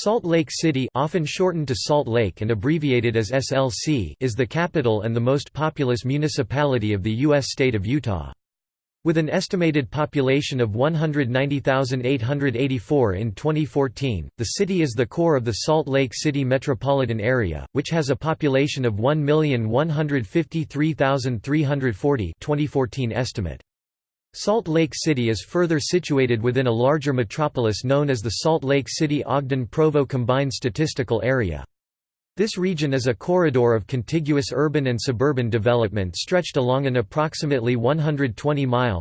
Salt Lake City often shortened to Salt Lake and abbreviated as SLC is the capital and the most populous municipality of the U.S. state of Utah. With an estimated population of 190,884 in 2014, the city is the core of the Salt Lake City metropolitan area, which has a population of 1,153,340 2014 estimate. Salt Lake City is further situated within a larger metropolis known as the Salt Lake City-Ogden-Provo Combined Statistical Area. This region is a corridor of contiguous urban and suburban development stretched along an approximately 120-mile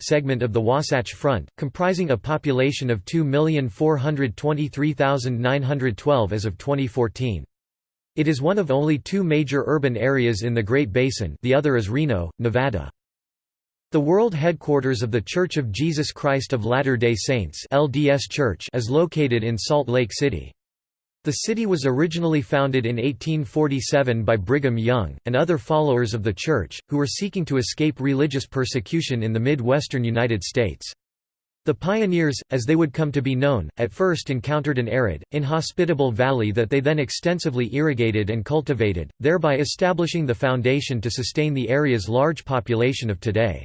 segment of the Wasatch Front, comprising a population of 2,423,912 as of 2014. It is one of only two major urban areas in the Great Basin the other is Reno, Nevada. The world headquarters of The Church of Jesus Christ of Latter-day Saints LDS Church is located in Salt Lake City. The city was originally founded in 1847 by Brigham Young, and other followers of the church, who were seeking to escape religious persecution in the Midwestern United States. The pioneers, as they would come to be known, at first encountered an arid, inhospitable valley that they then extensively irrigated and cultivated, thereby establishing the foundation to sustain the area's large population of today.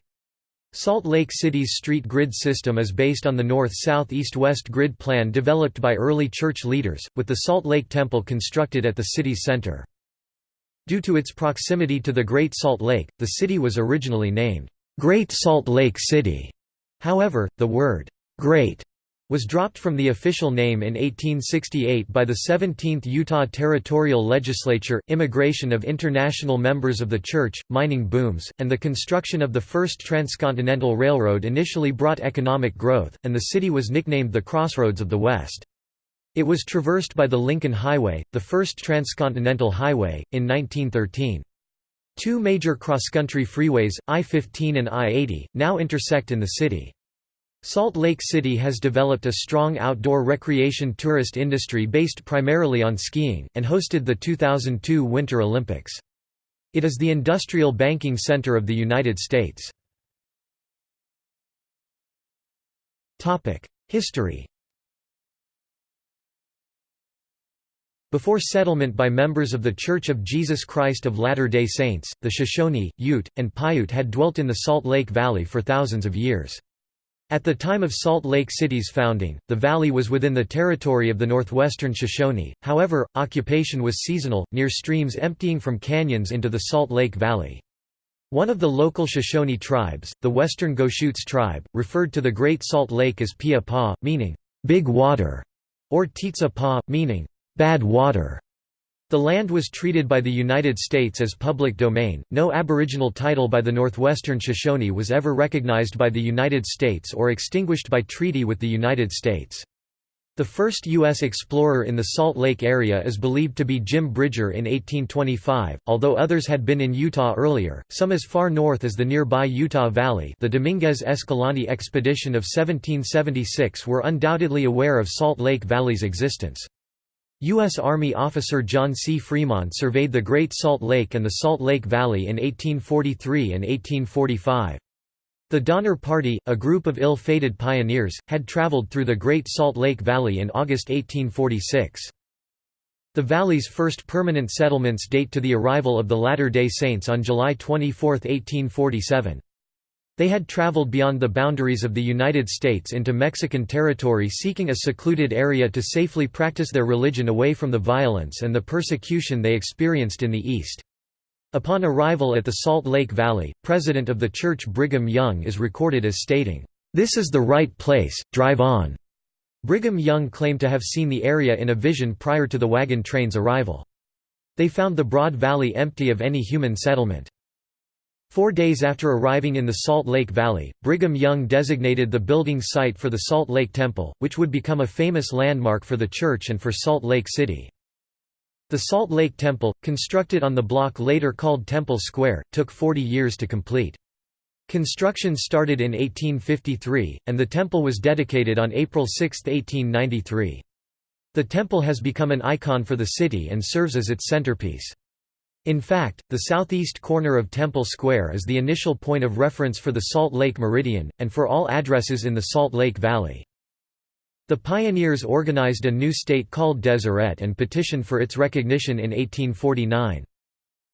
Salt Lake City's street grid system is based on the north-south-east-west grid plan developed by early church leaders, with the Salt Lake Temple constructed at the city's center. Due to its proximity to the Great Salt Lake, the city was originally named, "'Great Salt Lake City'". However, the word, "'Great' was dropped from the official name in 1868 by the 17th Utah Territorial Legislature. Immigration of international members of the church, mining booms, and the construction of the first transcontinental railroad initially brought economic growth, and the city was nicknamed the Crossroads of the West. It was traversed by the Lincoln Highway, the first transcontinental highway, in 1913. Two major cross-country freeways, I-15 and I-80, now intersect in the city. Salt Lake City has developed a strong outdoor recreation tourist industry based primarily on skiing, and hosted the 2002 Winter Olympics. It is the industrial banking center of the United States. History Before settlement by members of The Church of Jesus Christ of Latter-day Saints, the Shoshone, Ute, and Paiute had dwelt in the Salt Lake Valley for thousands of years. At the time of Salt Lake City's founding, the valley was within the territory of the northwestern Shoshone, however, occupation was seasonal, near streams emptying from canyons into the Salt Lake Valley. One of the local Shoshone tribes, the Western Goshutes tribe, referred to the Great Salt Lake as Pia Pa, meaning, big water, or Titsa Pa, meaning, bad water. The land was treated by the United States as public domain. No Aboriginal title by the Northwestern Shoshone was ever recognized by the United States or extinguished by treaty with the United States. The first U.S. explorer in the Salt Lake area is believed to be Jim Bridger in 1825, although others had been in Utah earlier, some as far north as the nearby Utah Valley the Dominguez Escalante expedition of 1776 were undoubtedly aware of Salt Lake Valley's existence. U.S. Army officer John C. Fremont surveyed the Great Salt Lake and the Salt Lake Valley in 1843 and 1845. The Donner Party, a group of ill-fated pioneers, had traveled through the Great Salt Lake Valley in August 1846. The valley's first permanent settlements date to the arrival of the Latter-day Saints on July 24, 1847. They had traveled beyond the boundaries of the United States into Mexican territory seeking a secluded area to safely practice their religion away from the violence and the persecution they experienced in the East. Upon arrival at the Salt Lake Valley, president of the church Brigham Young is recorded as stating, "'This is the right place, drive on'." Brigham Young claimed to have seen the area in a vision prior to the wagon train's arrival. They found the broad valley empty of any human settlement. Four days after arriving in the Salt Lake Valley, Brigham Young designated the building site for the Salt Lake Temple, which would become a famous landmark for the church and for Salt Lake City. The Salt Lake Temple, constructed on the block later called Temple Square, took 40 years to complete. Construction started in 1853, and the temple was dedicated on April 6, 1893. The temple has become an icon for the city and serves as its centerpiece. In fact, the southeast corner of Temple Square is the initial point of reference for the Salt Lake Meridian, and for all addresses in the Salt Lake Valley. The pioneers organized a new state called Deseret and petitioned for its recognition in 1849.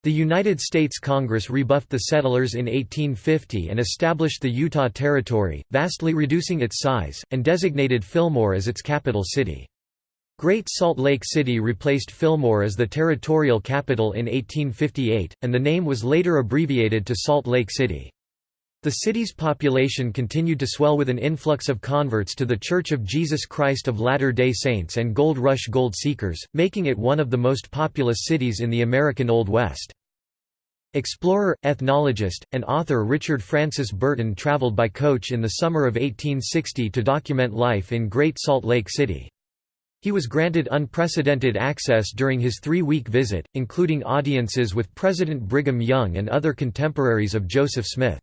The United States Congress rebuffed the settlers in 1850 and established the Utah Territory, vastly reducing its size, and designated Fillmore as its capital city. Great Salt Lake City replaced Fillmore as the territorial capital in 1858, and the name was later abbreviated to Salt Lake City. The city's population continued to swell with an influx of converts to The Church of Jesus Christ of Latter-day Saints and Gold Rush gold seekers, making it one of the most populous cities in the American Old West. Explorer, ethnologist, and author Richard Francis Burton traveled by coach in the summer of 1860 to document life in Great Salt Lake City. He was granted unprecedented access during his three-week visit, including audiences with President Brigham Young and other contemporaries of Joseph Smith.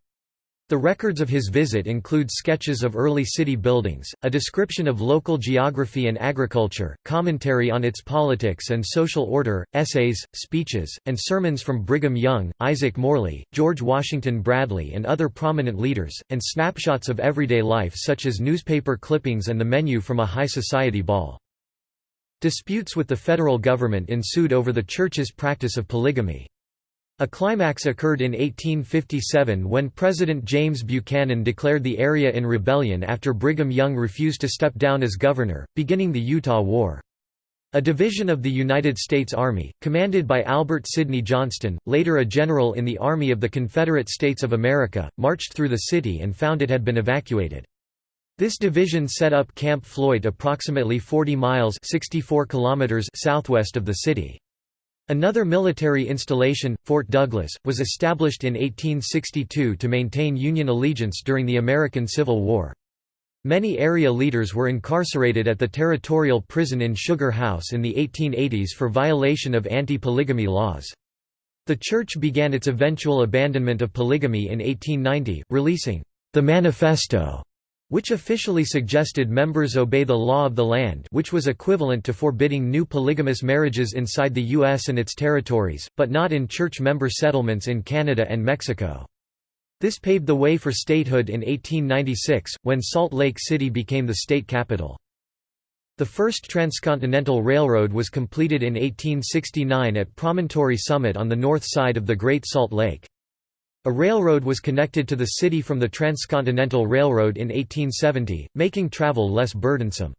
The records of his visit include sketches of early city buildings, a description of local geography and agriculture, commentary on its politics and social order, essays, speeches, and sermons from Brigham Young, Isaac Morley, George Washington Bradley and other prominent leaders, and snapshots of everyday life such as newspaper clippings and the menu from a high society ball. Disputes with the federal government ensued over the church's practice of polygamy. A climax occurred in 1857 when President James Buchanan declared the area in rebellion after Brigham Young refused to step down as governor, beginning the Utah War. A division of the United States Army, commanded by Albert Sidney Johnston, later a general in the Army of the Confederate States of America, marched through the city and found it had been evacuated. This division set up Camp Floyd approximately 40 miles 64 kilometers southwest of the city. Another military installation, Fort Douglas, was established in 1862 to maintain Union allegiance during the American Civil War. Many area leaders were incarcerated at the territorial prison in Sugar House in the 1880s for violation of anti-polygamy laws. The church began its eventual abandonment of polygamy in 1890, releasing the Manifesto which officially suggested members obey the law of the land which was equivalent to forbidding new polygamous marriages inside the U.S. and its territories, but not in church member settlements in Canada and Mexico. This paved the way for statehood in 1896, when Salt Lake City became the state capital. The first transcontinental railroad was completed in 1869 at Promontory Summit on the north side of the Great Salt Lake. A railroad was connected to the city from the Transcontinental Railroad in 1870, making travel less burdensome.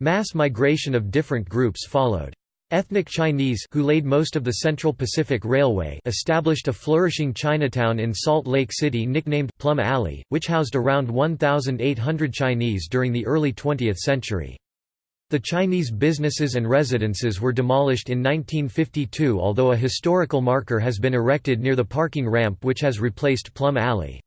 Mass migration of different groups followed. Ethnic Chinese who laid most of the Central Pacific Railway established a flourishing Chinatown in Salt Lake City nicknamed Plum Alley, which housed around 1,800 Chinese during the early 20th century. The Chinese businesses and residences were demolished in 1952 although a historical marker has been erected near the parking ramp which has replaced Plum Alley.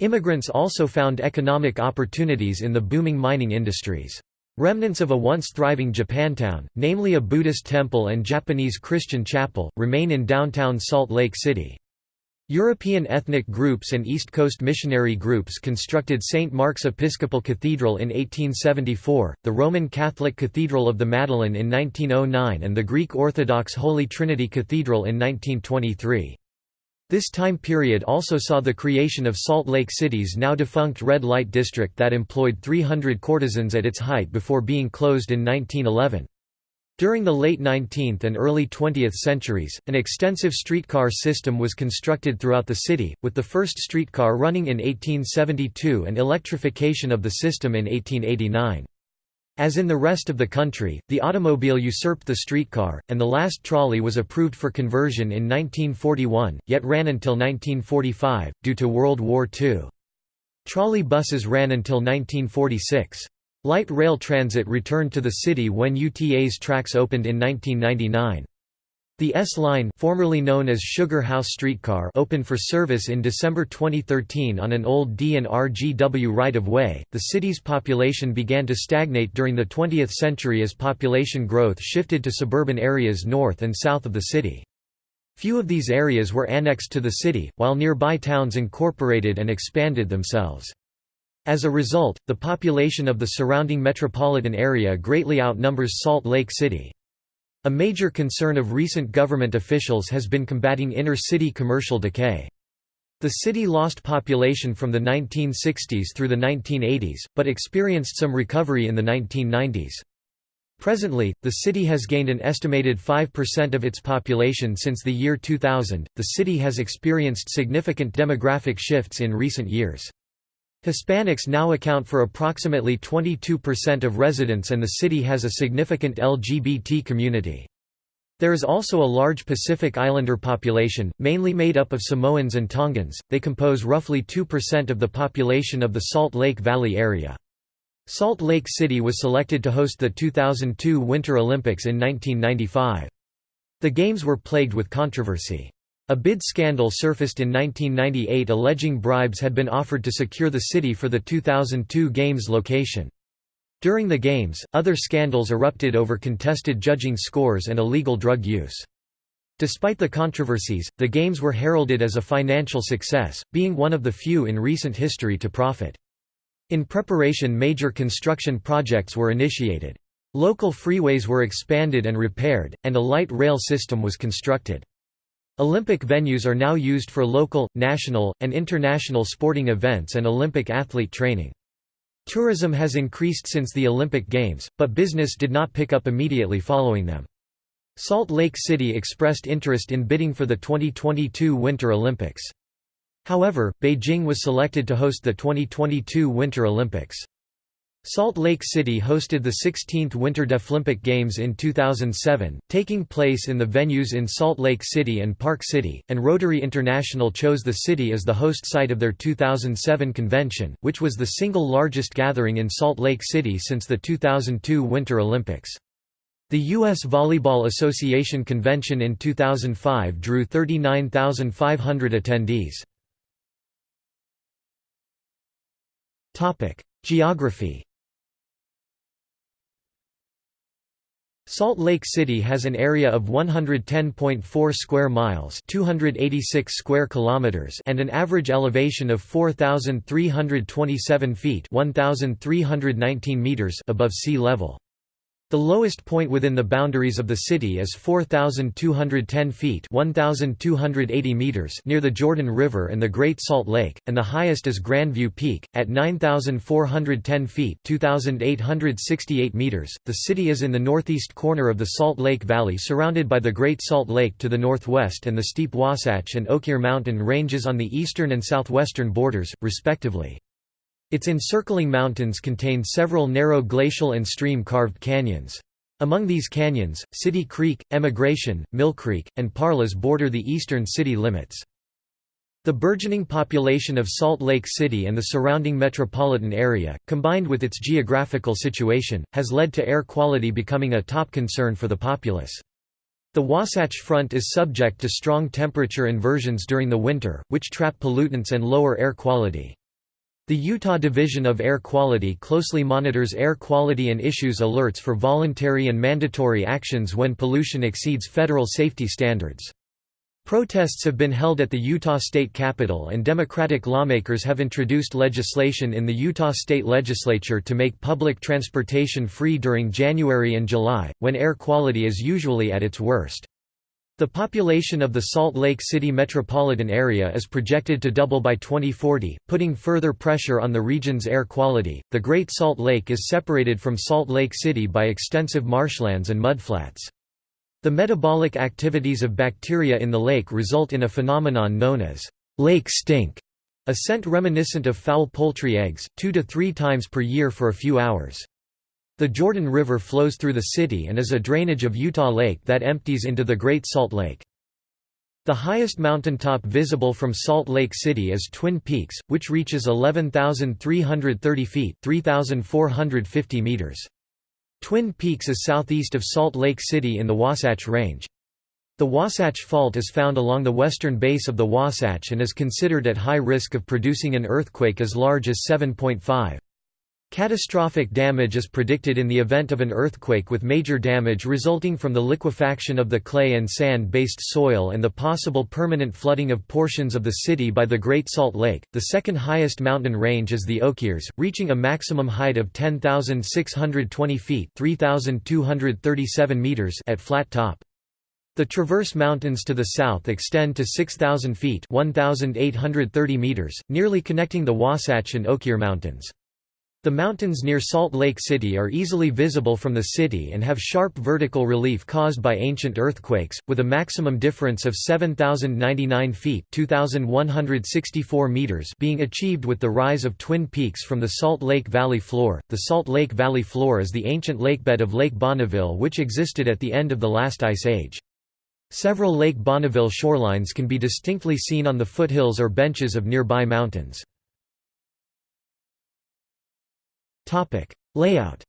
Immigrants also found economic opportunities in the booming mining industries. Remnants of a once thriving Japantown, namely a Buddhist temple and Japanese Christian chapel, remain in downtown Salt Lake City. European ethnic groups and East Coast missionary groups constructed St. Mark's Episcopal Cathedral in 1874, the Roman Catholic Cathedral of the Madeleine in 1909 and the Greek Orthodox Holy Trinity Cathedral in 1923. This time period also saw the creation of Salt Lake City's now defunct red light district that employed 300 courtesans at its height before being closed in 1911. During the late 19th and early 20th centuries, an extensive streetcar system was constructed throughout the city, with the first streetcar running in 1872 and electrification of the system in 1889. As in the rest of the country, the automobile usurped the streetcar, and the last trolley was approved for conversion in 1941, yet ran until 1945, due to World War II. Trolley buses ran until 1946. Light rail transit returned to the city when UTA's tracks opened in 1999. The S-Line formerly known as Sugar House Streetcar opened for service in December 2013 on an old D&R-GW right-of-way. The city's population began to stagnate during the 20th century as population growth shifted to suburban areas north and south of the city. Few of these areas were annexed to the city, while nearby towns incorporated and expanded themselves. As a result, the population of the surrounding metropolitan area greatly outnumbers Salt Lake City. A major concern of recent government officials has been combating inner-city commercial decay. The city lost population from the 1960s through the 1980s, but experienced some recovery in the 1990s. Presently, the city has gained an estimated 5% of its population since the year 2000. The city has experienced significant demographic shifts in recent years. Hispanics now account for approximately 22% of residents and the city has a significant LGBT community. There is also a large Pacific Islander population, mainly made up of Samoans and Tongans, they compose roughly 2% of the population of the Salt Lake Valley area. Salt Lake City was selected to host the 2002 Winter Olympics in 1995. The Games were plagued with controversy. A bid scandal surfaced in 1998 alleging bribes had been offered to secure the city for the 2002 Games location. During the Games, other scandals erupted over contested judging scores and illegal drug use. Despite the controversies, the Games were heralded as a financial success, being one of the few in recent history to profit. In preparation major construction projects were initiated. Local freeways were expanded and repaired, and a light rail system was constructed. Olympic venues are now used for local, national, and international sporting events and Olympic athlete training. Tourism has increased since the Olympic Games, but business did not pick up immediately following them. Salt Lake City expressed interest in bidding for the 2022 Winter Olympics. However, Beijing was selected to host the 2022 Winter Olympics. Salt Lake City hosted the 16th Winter Deaflympic Games in 2007, taking place in the venues in Salt Lake City and Park City, and Rotary International chose the city as the host site of their 2007 convention, which was the single largest gathering in Salt Lake City since the 2002 Winter Olympics. The U.S. Volleyball Association convention in 2005 drew 39,500 attendees. Geography Salt Lake City has an area of 110.4 square miles, 286 square kilometers, and an average elevation of 4327 feet, 1319 meters above sea level. The lowest point within the boundaries of the city is 4,210 feet 1,280 meters near the Jordan River and the Great Salt Lake, and the highest is Grandview Peak, at 9,410 feet 2,868 meters. The city is in the northeast corner of the Salt Lake Valley surrounded by the Great Salt Lake to the northwest and the steep Wasatch and Oquirrh mountain ranges on the eastern and southwestern borders, respectively. Its encircling mountains contain several narrow glacial and stream-carved canyons. Among these canyons, City Creek, Emigration, Mill Creek, and Parleys border the eastern city limits. The burgeoning population of Salt Lake City and the surrounding metropolitan area, combined with its geographical situation, has led to air quality becoming a top concern for the populace. The Wasatch Front is subject to strong temperature inversions during the winter, which trap pollutants and lower air quality. The Utah Division of Air Quality closely monitors air quality and issues alerts for voluntary and mandatory actions when pollution exceeds federal safety standards. Protests have been held at the Utah State Capitol and Democratic lawmakers have introduced legislation in the Utah State Legislature to make public transportation free during January and July, when air quality is usually at its worst. The population of the Salt Lake City metropolitan area is projected to double by 2040, putting further pressure on the region's air quality. The Great Salt Lake is separated from Salt Lake City by extensive marshlands and mudflats. The metabolic activities of bacteria in the lake result in a phenomenon known as lake stink, a scent reminiscent of foul poultry eggs, two to three times per year for a few hours. The Jordan River flows through the city and is a drainage of Utah Lake that empties into the Great Salt Lake. The highest mountaintop visible from Salt Lake City is Twin Peaks, which reaches 11,330 feet 3,450 meters. Twin Peaks is southeast of Salt Lake City in the Wasatch Range. The Wasatch Fault is found along the western base of the Wasatch and is considered at high risk of producing an earthquake as large as 7.5. Catastrophic damage is predicted in the event of an earthquake with major damage resulting from the liquefaction of the clay and sand-based soil and the possible permanent flooding of portions of the city by the Great Salt Lake. The second highest mountain range is the Oquirrhs, reaching a maximum height of 10,620 feet (3,237 meters) at flat top. The Traverse Mountains to the south extend to 6,000 feet 1,830 meters, nearly connecting the Wasatch and Oquirrh Mountains. The mountains near Salt Lake City are easily visible from the city and have sharp vertical relief caused by ancient earthquakes, with a maximum difference of 7,099 feet 2,164 meters being achieved with the rise of twin peaks from the Salt Lake Valley floor. The Salt Lake Valley floor is the ancient lakebed of Lake Bonneville which existed at the end of the last ice age. Several Lake Bonneville shorelines can be distinctly seen on the foothills or benches of nearby mountains. Layout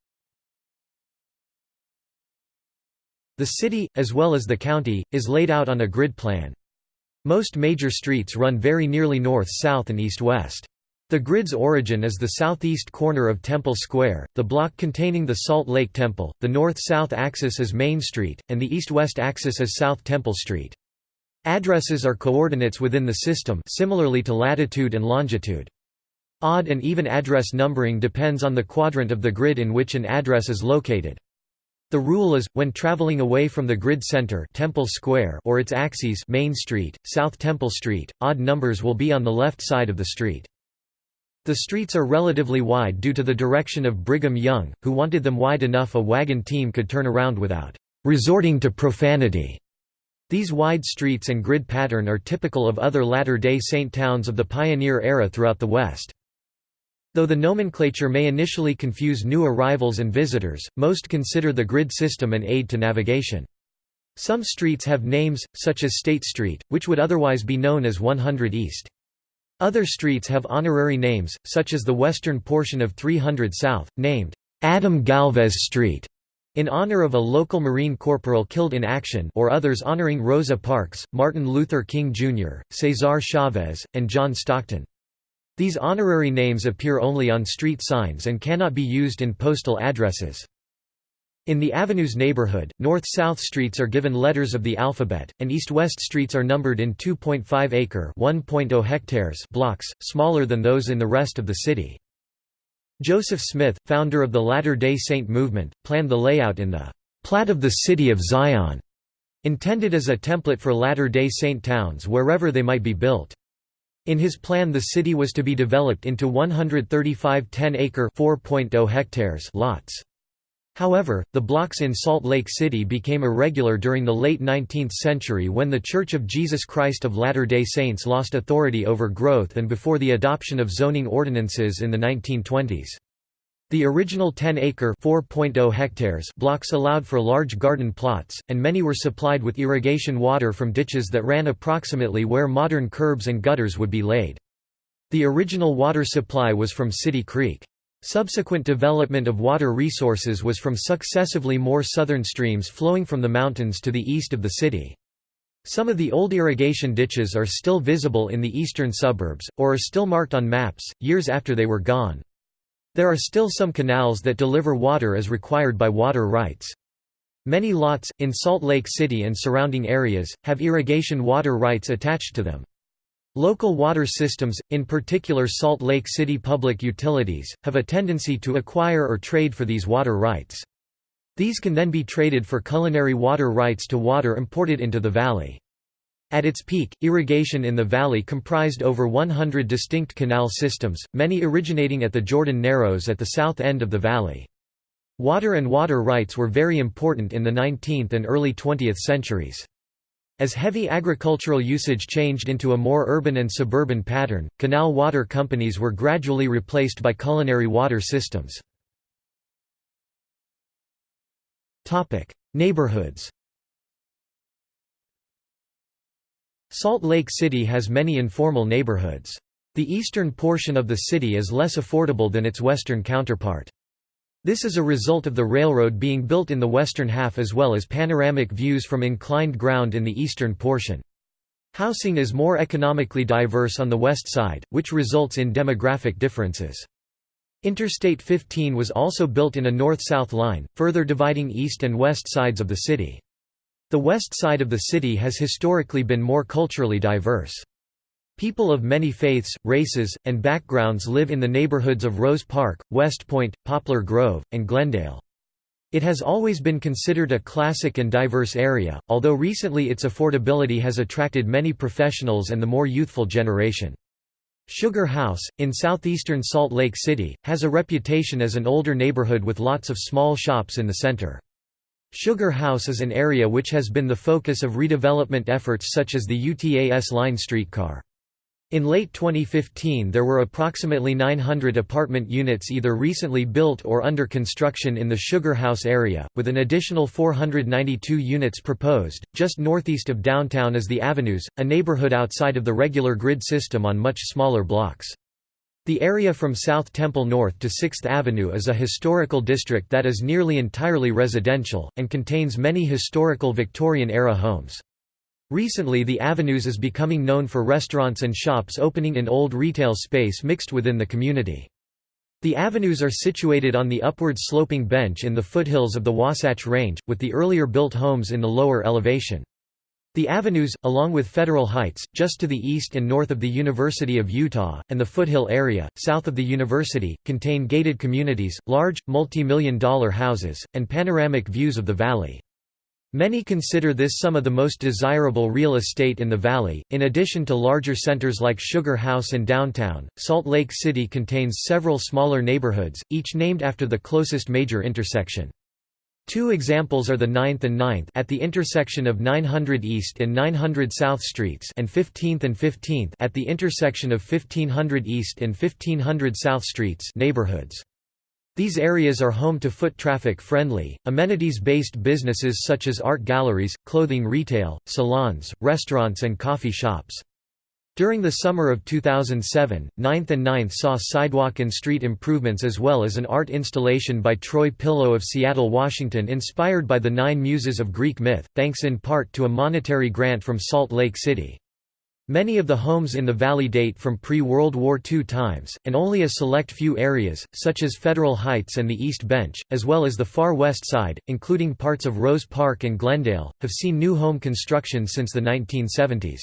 The city, as well as the county, is laid out on a grid plan. Most major streets run very nearly north-south and east-west. The grid's origin is the southeast corner of Temple Square, the block containing the Salt Lake Temple, the north-south axis is Main Street, and the east-west axis is South Temple Street. Addresses are coordinates within the system similarly to latitude and longitude. Odd and even address numbering depends on the quadrant of the grid in which an address is located. The rule is, when traveling away from the grid center Temple Square or its axes Main Street, South Temple Street, odd numbers will be on the left side of the street. The streets are relatively wide due to the direction of Brigham Young, who wanted them wide enough a wagon team could turn around without resorting to profanity. These wide streets and grid pattern are typical of other Latter-day Saint towns of the pioneer era throughout the West. Though the nomenclature may initially confuse new arrivals and visitors, most consider the grid system an aid to navigation. Some streets have names, such as State Street, which would otherwise be known as 100 East. Other streets have honorary names, such as the western portion of 300 South, named Adam Galvez Street, in honor of a local Marine corporal killed in action or others honoring Rosa Parks, Martin Luther King Jr., Cesar Chavez, and John Stockton. These honorary names appear only on street signs and cannot be used in postal addresses. In the Avenues neighborhood, north-south streets are given letters of the alphabet, and east-west streets are numbered in 2.5-acre (1.0 hectares) blocks, smaller than those in the rest of the city. Joseph Smith, founder of the Latter-day Saint movement, planned the layout in the Plat of the City of Zion, intended as a template for Latter-day Saint towns wherever they might be built. In his plan the city was to be developed into 135 10-acre (4.0 hectares) lots. However, the blocks in Salt Lake City became irregular during the late 19th century when The Church of Jesus Christ of Latter-day Saints lost authority over growth and before the adoption of zoning ordinances in the 1920s. The original 10-acre hectares blocks allowed for large garden plots, and many were supplied with irrigation water from ditches that ran approximately where modern curbs and gutters would be laid. The original water supply was from City Creek. Subsequent development of water resources was from successively more southern streams flowing from the mountains to the east of the city. Some of the old irrigation ditches are still visible in the eastern suburbs, or are still marked on maps, years after they were gone. There are still some canals that deliver water as required by water rights. Many lots, in Salt Lake City and surrounding areas, have irrigation water rights attached to them. Local water systems, in particular Salt Lake City Public Utilities, have a tendency to acquire or trade for these water rights. These can then be traded for culinary water rights to water imported into the valley. At its peak, irrigation in the valley comprised over 100 distinct canal systems, many originating at the Jordan Narrows at the south end of the valley. Water and water rights were very important in the 19th and early 20th centuries. As heavy agricultural usage changed into a more urban and suburban pattern, canal water companies were gradually replaced by culinary water systems. Neighborhoods Salt Lake City has many informal neighborhoods. The eastern portion of the city is less affordable than its western counterpart. This is a result of the railroad being built in the western half as well as panoramic views from inclined ground in the eastern portion. Housing is more economically diverse on the west side, which results in demographic differences. Interstate 15 was also built in a north-south line, further dividing east and west sides of the city. The west side of the city has historically been more culturally diverse. People of many faiths, races, and backgrounds live in the neighborhoods of Rose Park, West Point, Poplar Grove, and Glendale. It has always been considered a classic and diverse area, although recently its affordability has attracted many professionals and the more youthful generation. Sugar House, in southeastern Salt Lake City, has a reputation as an older neighborhood with lots of small shops in the center. Sugar House is an area which has been the focus of redevelopment efforts such as the UTAS line streetcar. In late 2015 there were approximately 900 apartment units either recently built or under construction in the Sugar House area, with an additional 492 units proposed. Just northeast of downtown is the Avenues, a neighborhood outside of the regular grid system on much smaller blocks. The area from South Temple North to 6th Avenue is a historical district that is nearly entirely residential, and contains many historical Victorian-era homes. Recently the Avenues is becoming known for restaurants and shops opening in old retail space mixed within the community. The avenues are situated on the upward sloping bench in the foothills of the Wasatch Range, with the earlier built homes in the lower elevation. The avenues, along with Federal Heights, just to the east and north of the University of Utah, and the foothill area, south of the university, contain gated communities, large, multi-million dollar houses, and panoramic views of the valley. Many consider this some of the most desirable real estate in the valley. In addition to larger centers like Sugar House and downtown, Salt Lake City contains several smaller neighborhoods, each named after the closest major intersection. Two examples are the 9th and 9th at the intersection of 900 East and 900 South Streets and 15th and 15th at the intersection of 1500 East and 1500 South Streets neighborhoods. These areas are home to foot traffic friendly, amenities-based businesses such as art galleries, clothing retail, salons, restaurants and coffee shops. During the summer of 2007, 9th and 9th saw sidewalk and street improvements as well as an art installation by Troy Pillow of Seattle, Washington inspired by the Nine Muses of Greek myth, thanks in part to a monetary grant from Salt Lake City. Many of the homes in the valley date from pre-World War II times, and only a select few areas, such as Federal Heights and the East Bench, as well as the far west side, including parts of Rose Park and Glendale, have seen new home construction since the 1970s.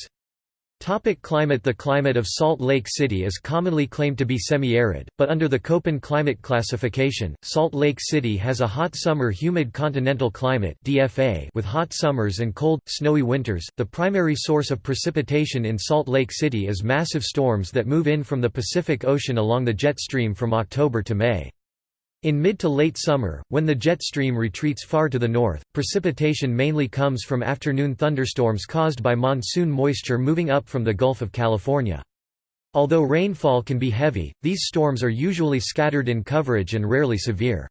Topic climate The climate of Salt Lake City is commonly claimed to be semi-arid, but under the Köppen climate classification, Salt Lake City has a hot summer humid continental climate DFA with hot summers and cold, snowy winters. The primary source of precipitation in Salt Lake City is massive storms that move in from the Pacific Ocean along the jet stream from October to May. In mid to late summer, when the jet stream retreats far to the north, precipitation mainly comes from afternoon thunderstorms caused by monsoon moisture moving up from the Gulf of California. Although rainfall can be heavy, these storms are usually scattered in coverage and rarely severe.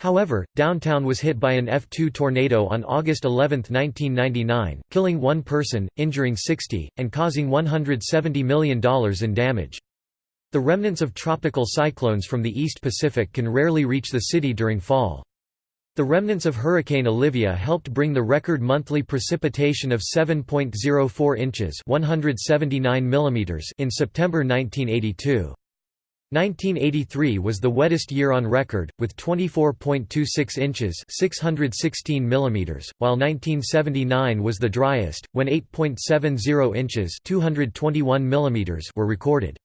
However, downtown was hit by an F2 tornado on August 11, 1999, killing one person, injuring 60, and causing $170 million in damage. The remnants of tropical cyclones from the East Pacific can rarely reach the city during fall. The remnants of Hurricane Olivia helped bring the record monthly precipitation of 7.04 inches 179 mm in September 1982. 1983 was the wettest year on record, with 24.26 inches 616 mm, while 1979 was the driest, when 8.70 inches 221 mm were recorded.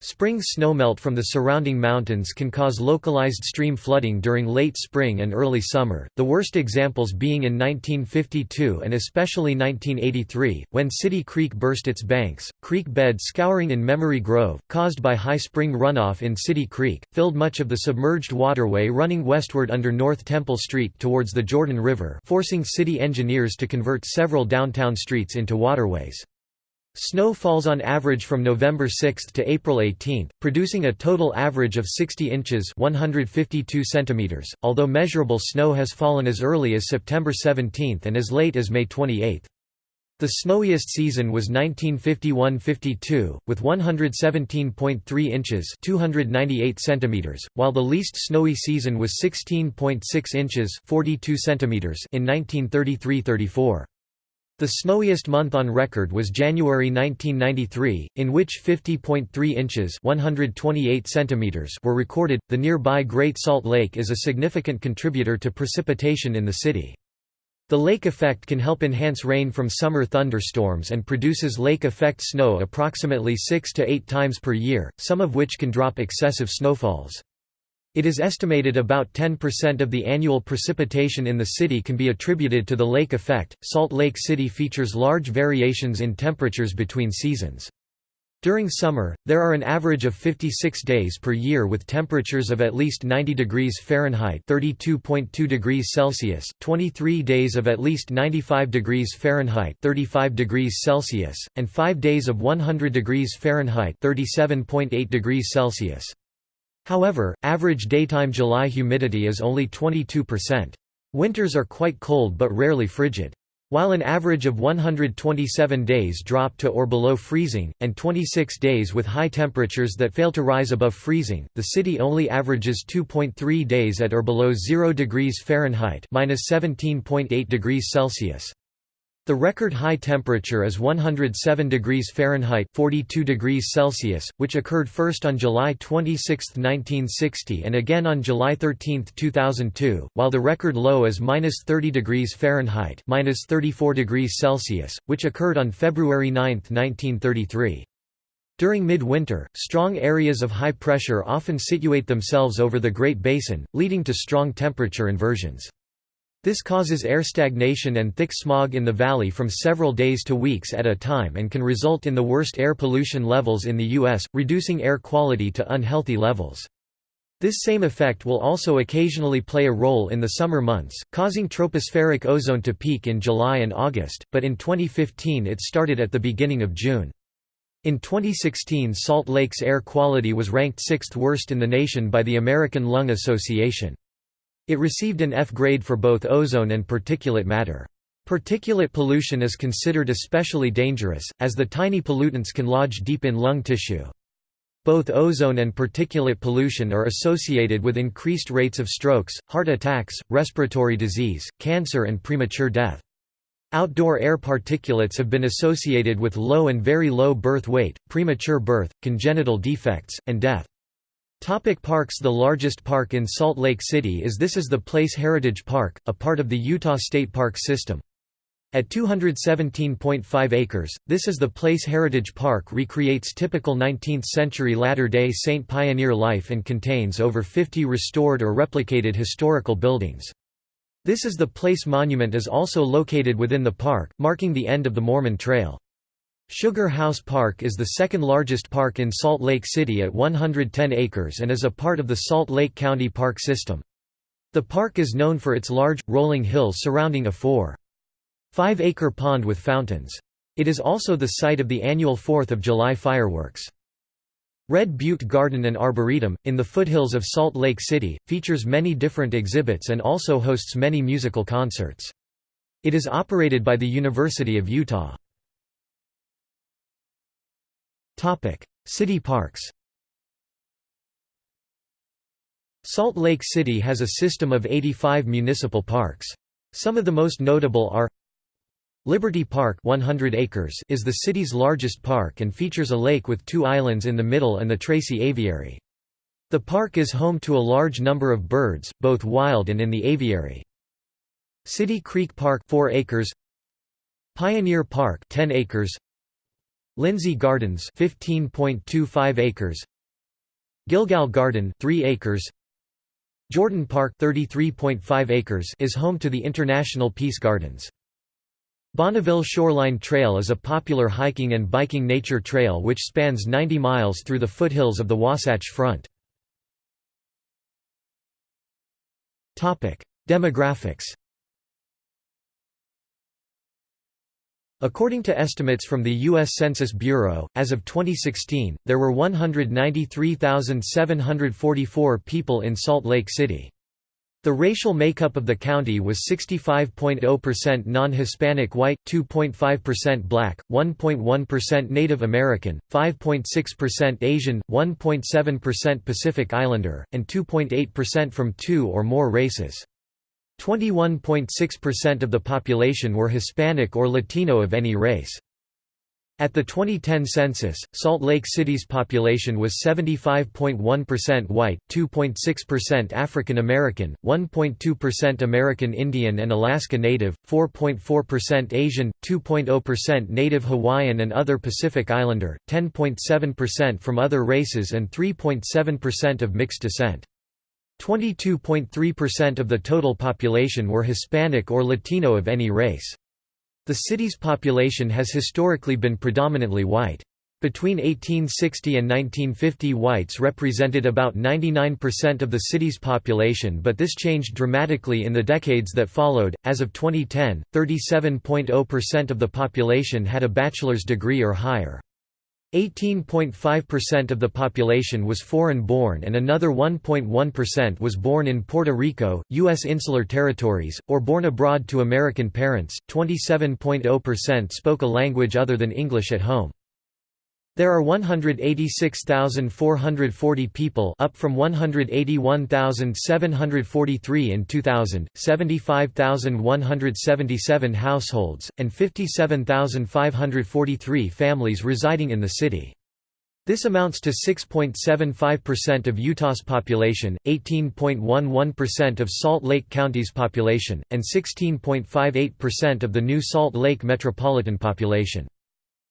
Spring snowmelt from the surrounding mountains can cause localized stream flooding during late spring and early summer, the worst examples being in 1952 and especially 1983, when City Creek burst its banks. Creek bed scouring in Memory Grove, caused by high spring runoff in City Creek, filled much of the submerged waterway running westward under North Temple Street towards the Jordan River, forcing city engineers to convert several downtown streets into waterways. Snow falls on average from November 6 to April 18, producing a total average of 60 inches 152 centimeters, although measurable snow has fallen as early as September 17 and as late as May 28. The snowiest season was 1951–52, with 117.3 inches 298 centimeters, while the least snowy season was 16.6 inches 42 centimeters in 1933–34. The snowiest month on record was January 1993, in which 50.3 inches (128 centimeters) were recorded. The nearby Great Salt Lake is a significant contributor to precipitation in the city. The lake effect can help enhance rain from summer thunderstorms and produces lake effect snow approximately 6 to 8 times per year, some of which can drop excessive snowfalls. It is estimated about 10% of the annual precipitation in the city can be attributed to the lake effect. Salt Lake City features large variations in temperatures between seasons. During summer, there are an average of 56 days per year with temperatures of at least 90 degrees Fahrenheit (32.2 degrees Celsius), 23 days of at least 95 degrees Fahrenheit (35 degrees Celsius), and 5 days of 100 degrees Fahrenheit (37.8 degrees Celsius). However, average daytime July humidity is only 22%. Winters are quite cold but rarely frigid. While an average of 127 days drop to or below freezing, and 26 days with high temperatures that fail to rise above freezing, the city only averages 2.3 days at or below 0 degrees Fahrenheit (-17.8 degrees Celsius). The record high temperature is 107 degrees Fahrenheit 42 degrees Celsius, which occurred first on July 26, 1960 and again on July 13, 2002, while the record low is -30 degrees Fahrenheit -34 degrees Celsius, which occurred on February 9, 1933. During midwinter, strong areas of high pressure often situate themselves over the Great Basin, leading to strong temperature inversions. This causes air stagnation and thick smog in the valley from several days to weeks at a time and can result in the worst air pollution levels in the U.S., reducing air quality to unhealthy levels. This same effect will also occasionally play a role in the summer months, causing tropospheric ozone to peak in July and August, but in 2015 it started at the beginning of June. In 2016 Salt Lake's air quality was ranked sixth worst in the nation by the American Lung Association. It received an F grade for both ozone and particulate matter. Particulate pollution is considered especially dangerous, as the tiny pollutants can lodge deep in lung tissue. Both ozone and particulate pollution are associated with increased rates of strokes, heart attacks, respiratory disease, cancer and premature death. Outdoor air particulates have been associated with low and very low birth weight, premature birth, congenital defects, and death. Topic parks The largest park in Salt Lake City is This is the Place Heritage Park, a part of the Utah State Park System. At 217.5 acres, This is the Place Heritage Park recreates typical 19th-century Latter-day Saint pioneer life and contains over 50 restored or replicated historical buildings. This is the Place Monument is also located within the park, marking the end of the Mormon Trail. Sugar House Park is the second largest park in Salt Lake City at 110 acres and is a part of the Salt Lake County Park System. The park is known for its large, rolling hills surrounding a 4.5-acre pond with fountains. It is also the site of the annual 4th of July fireworks. Red Butte Garden and Arboretum, in the foothills of Salt Lake City, features many different exhibits and also hosts many musical concerts. It is operated by the University of Utah. Topic: City parks. Salt Lake City has a system of 85 municipal parks. Some of the most notable are Liberty Park 100 acres is the city's largest park and features a lake with two islands in the middle and the Tracy Aviary. The park is home to a large number of birds, both wild and in the aviary. City Creek Park 4 acres Pioneer Park 10 acres Lindsey Gardens 15.25 acres Gilgal Garden 3 acres Jordan Park 33.5 acres is home to the International Peace Gardens. Bonneville Shoreline Trail is a popular hiking and biking nature trail which spans 90 miles through the foothills of the Wasatch Front. Demographics According to estimates from the U.S. Census Bureau, as of 2016, there were 193,744 people in Salt Lake City. The racial makeup of the county was 65.0% non-Hispanic white, 2.5% black, 1.1% Native American, 5.6% Asian, 1.7% Pacific Islander, and 2.8% from two or more races. 21.6% of the population were Hispanic or Latino of any race. At the 2010 census, Salt Lake City's population was 75.1% white, 2.6% African American, 1.2% American Indian and Alaska Native, 4.4% Asian, 2.0% Native Hawaiian and other Pacific Islander, 10.7% from other races and 3.7% of mixed descent. 22.3% of the total population were Hispanic or Latino of any race. The city's population has historically been predominantly white. Between 1860 and 1950 whites represented about 99% of the city's population but this changed dramatically in the decades that followed. As of 2010, 37.0% of the population had a bachelor's degree or higher. 18.5% of the population was foreign-born and another 1.1% was born in Puerto Rico, U.S. insular territories, or born abroad to American parents. 27.0% spoke a language other than English at home. There are 186,440 people up from 181,743 in 2000, 75,177 households, and 57,543 families residing in the city. This amounts to 6.75% of Utah's population, 18.11% of Salt Lake County's population, and 16.58% of the New Salt Lake metropolitan population.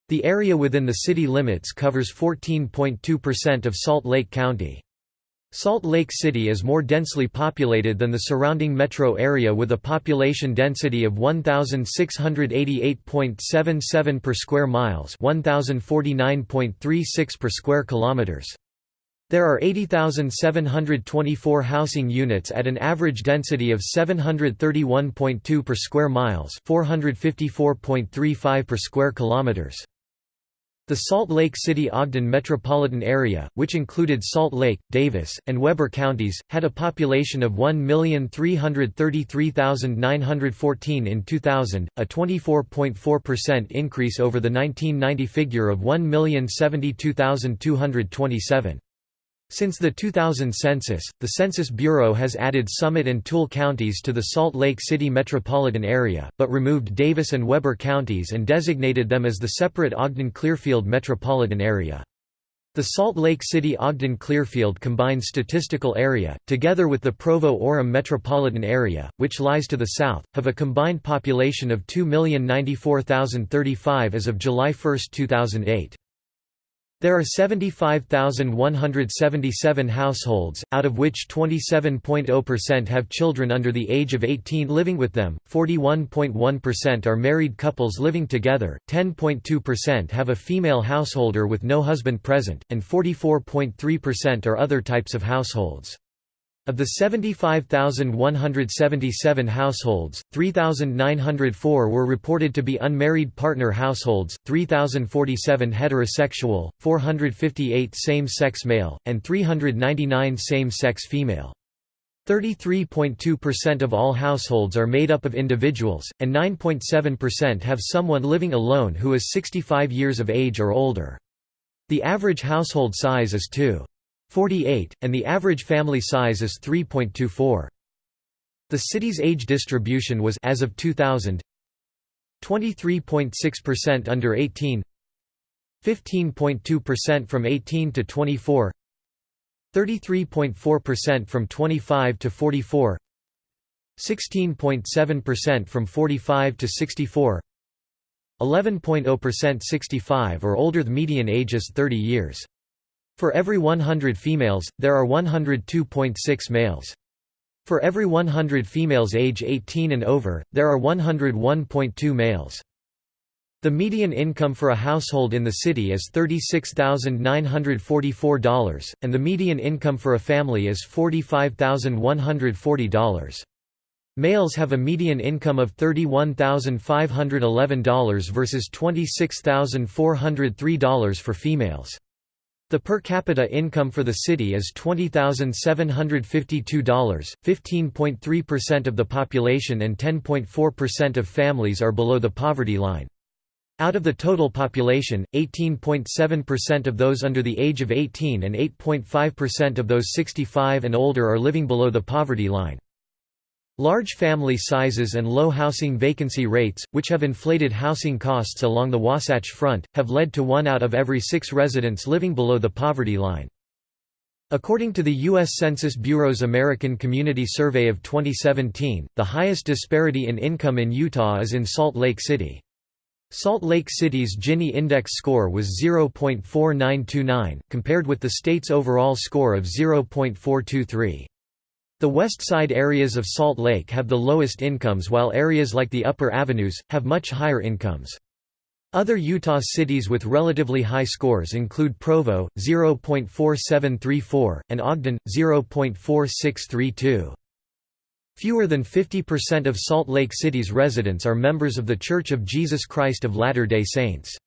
The area within the city limits covers 14.2% of Salt Lake County. Salt Lake City is more densely populated than the surrounding metro area with a population density of 1688.77 per square miles, 1049.36 per square kilometers. There are 80,724 housing units at an average density of 731.2 per square miles, 454.35 per square kilometers. The Salt Lake City-Ogden metropolitan area, which included Salt Lake, Davis, and Weber counties, had a population of 1,333,914 in 2000, a 24.4% increase over the 1990 figure of 1,072,227. Since the 2000 census, the Census Bureau has added Summit and Tooele counties to the Salt Lake City metropolitan area, but removed Davis and Weber counties and designated them as the separate Ogden-Clearfield metropolitan area. The Salt Lake City Ogden-Clearfield combined statistical area, together with the Provo-Orem metropolitan area, which lies to the south, have a combined population of 2,094,035 as of July 1, 2008. There are 75,177 households, out of which 27.0% have children under the age of 18 living with them, 41.1% are married couples living together, 10.2% have a female householder with no husband present, and 44.3% are other types of households. Of the 75,177 households, 3,904 were reported to be unmarried partner households, 3,047 heterosexual, 458 same-sex male, and 399 same-sex female. 33.2% of all households are made up of individuals, and 9.7% have someone living alone who is 65 years of age or older. The average household size is 2. 48, and the average family size is 3.24. The city's age distribution was as of 2000 23.6% under 18 15.2% from 18 to 24 33.4% from 25 to 44 16.7% from 45 to 64 11.0% 65 or older the median age is 30 years for every 100 females, there are 102.6 males. For every 100 females age 18 and over, there are 101.2 males. The median income for a household in the city is $36,944, and the median income for a family is $45,140. Males have a median income of $31,511 versus $26,403 for females. The per capita income for the city is $20,752, 15.3% of the population and 10.4% of families are below the poverty line. Out of the total population, 18.7% of those under the age of 18 and 8.5% of those 65 and older are living below the poverty line. Large family sizes and low housing vacancy rates, which have inflated housing costs along the Wasatch Front, have led to one out of every six residents living below the poverty line. According to the U.S. Census Bureau's American Community Survey of 2017, the highest disparity in income in Utah is in Salt Lake City. Salt Lake City's Gini index score was 0.4929, compared with the state's overall score of 0.423. The west side areas of Salt Lake have the lowest incomes while areas like the upper avenues, have much higher incomes. Other Utah cities with relatively high scores include Provo, 0.4734, and Ogden, 0.4632. Fewer than 50% of Salt Lake City's residents are members of The Church of Jesus Christ of Latter-day Saints.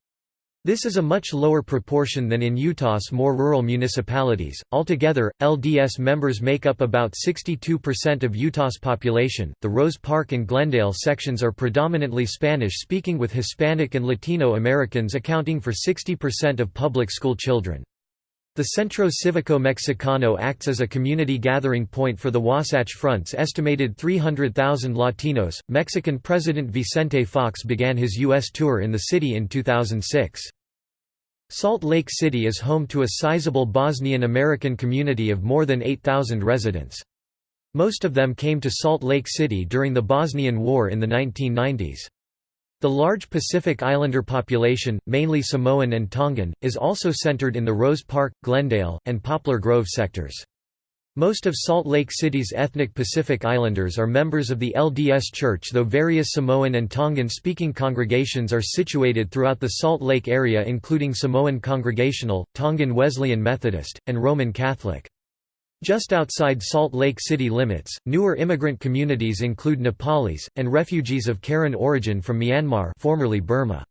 This is a much lower proportion than in Utah's more rural municipalities. Altogether, LDS members make up about 62% of Utah's population. The Rose Park and Glendale sections are predominantly Spanish speaking, with Hispanic and Latino Americans accounting for 60% of public school children. The Centro Cívico Mexicano acts as a community gathering point for the Wasatch Front's estimated 300,000 Latinos. Mexican President Vicente Fox began his U.S. tour in the city in 2006. Salt Lake City is home to a sizable Bosnian American community of more than 8,000 residents. Most of them came to Salt Lake City during the Bosnian War in the 1990s. The large Pacific Islander population, mainly Samoan and Tongan, is also centered in the Rose Park, Glendale, and Poplar Grove sectors. Most of Salt Lake City's ethnic Pacific Islanders are members of the LDS Church though various Samoan and Tongan-speaking congregations are situated throughout the Salt Lake area including Samoan Congregational, Tongan Wesleyan Methodist, and Roman Catholic. Just outside Salt Lake City limits, newer immigrant communities include Nepalis, and refugees of Karen origin from Myanmar formerly Burma.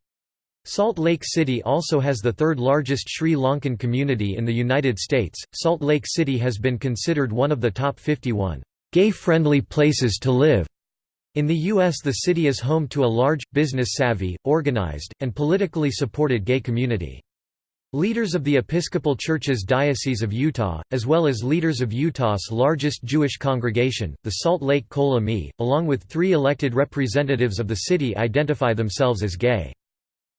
Salt Lake City also has the third largest Sri Lankan community in the United States. Salt Lake City has been considered one of the top 51 gay-friendly places to live. In the U.S. the city is home to a large, business-savvy, organized, and politically supported gay community. Leaders of the Episcopal Church's Diocese of Utah, as well as leaders of Utah's largest Jewish congregation, the Salt Lake Kol Ami, along with three elected representatives of the city identify themselves as gay.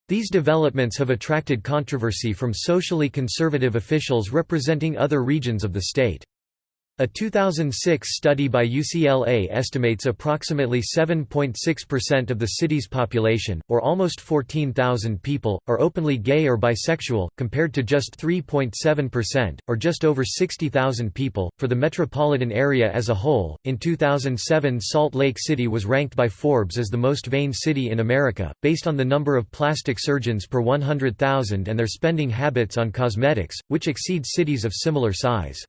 These developments have attracted controversy from socially conservative officials representing other regions of the state. A 2006 study by UCLA estimates approximately 7.6% of the city's population, or almost 14,000 people, are openly gay or bisexual, compared to just 3.7%, or just over 60,000 people, for the metropolitan area as a whole. In 2007, Salt Lake City was ranked by Forbes as the most vain city in America, based on the number of plastic surgeons per 100,000 and their spending habits on cosmetics, which exceed cities of similar size.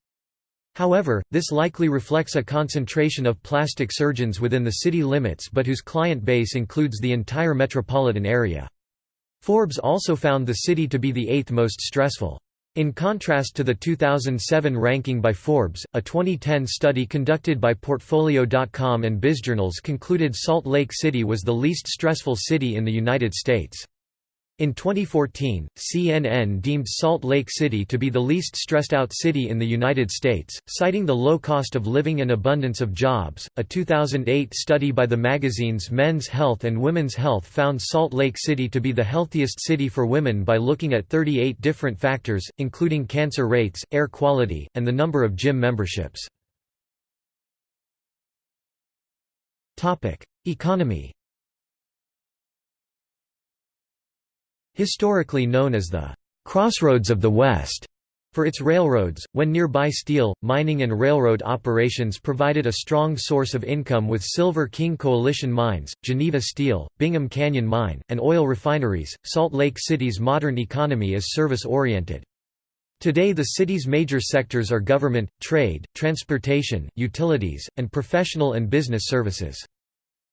However, this likely reflects a concentration of plastic surgeons within the city limits but whose client base includes the entire metropolitan area. Forbes also found the city to be the eighth most stressful. In contrast to the 2007 ranking by Forbes, a 2010 study conducted by Portfolio.com and BizJournals concluded Salt Lake City was the least stressful city in the United States. In 2014, CNN deemed Salt Lake City to be the least stressed out city in the United States, citing the low cost of living and abundance of jobs. A 2008 study by the magazines Men's Health and Women's Health found Salt Lake City to be the healthiest city for women by looking at 38 different factors, including cancer rates, air quality, and the number of gym memberships. Economy Historically known as the «crossroads of the West», for its railroads, when nearby steel, mining and railroad operations provided a strong source of income with Silver King Coalition mines, Geneva Steel, Bingham Canyon Mine, and oil refineries, Salt Lake City's modern economy is service-oriented. Today the city's major sectors are government, trade, transportation, utilities, and professional and business services.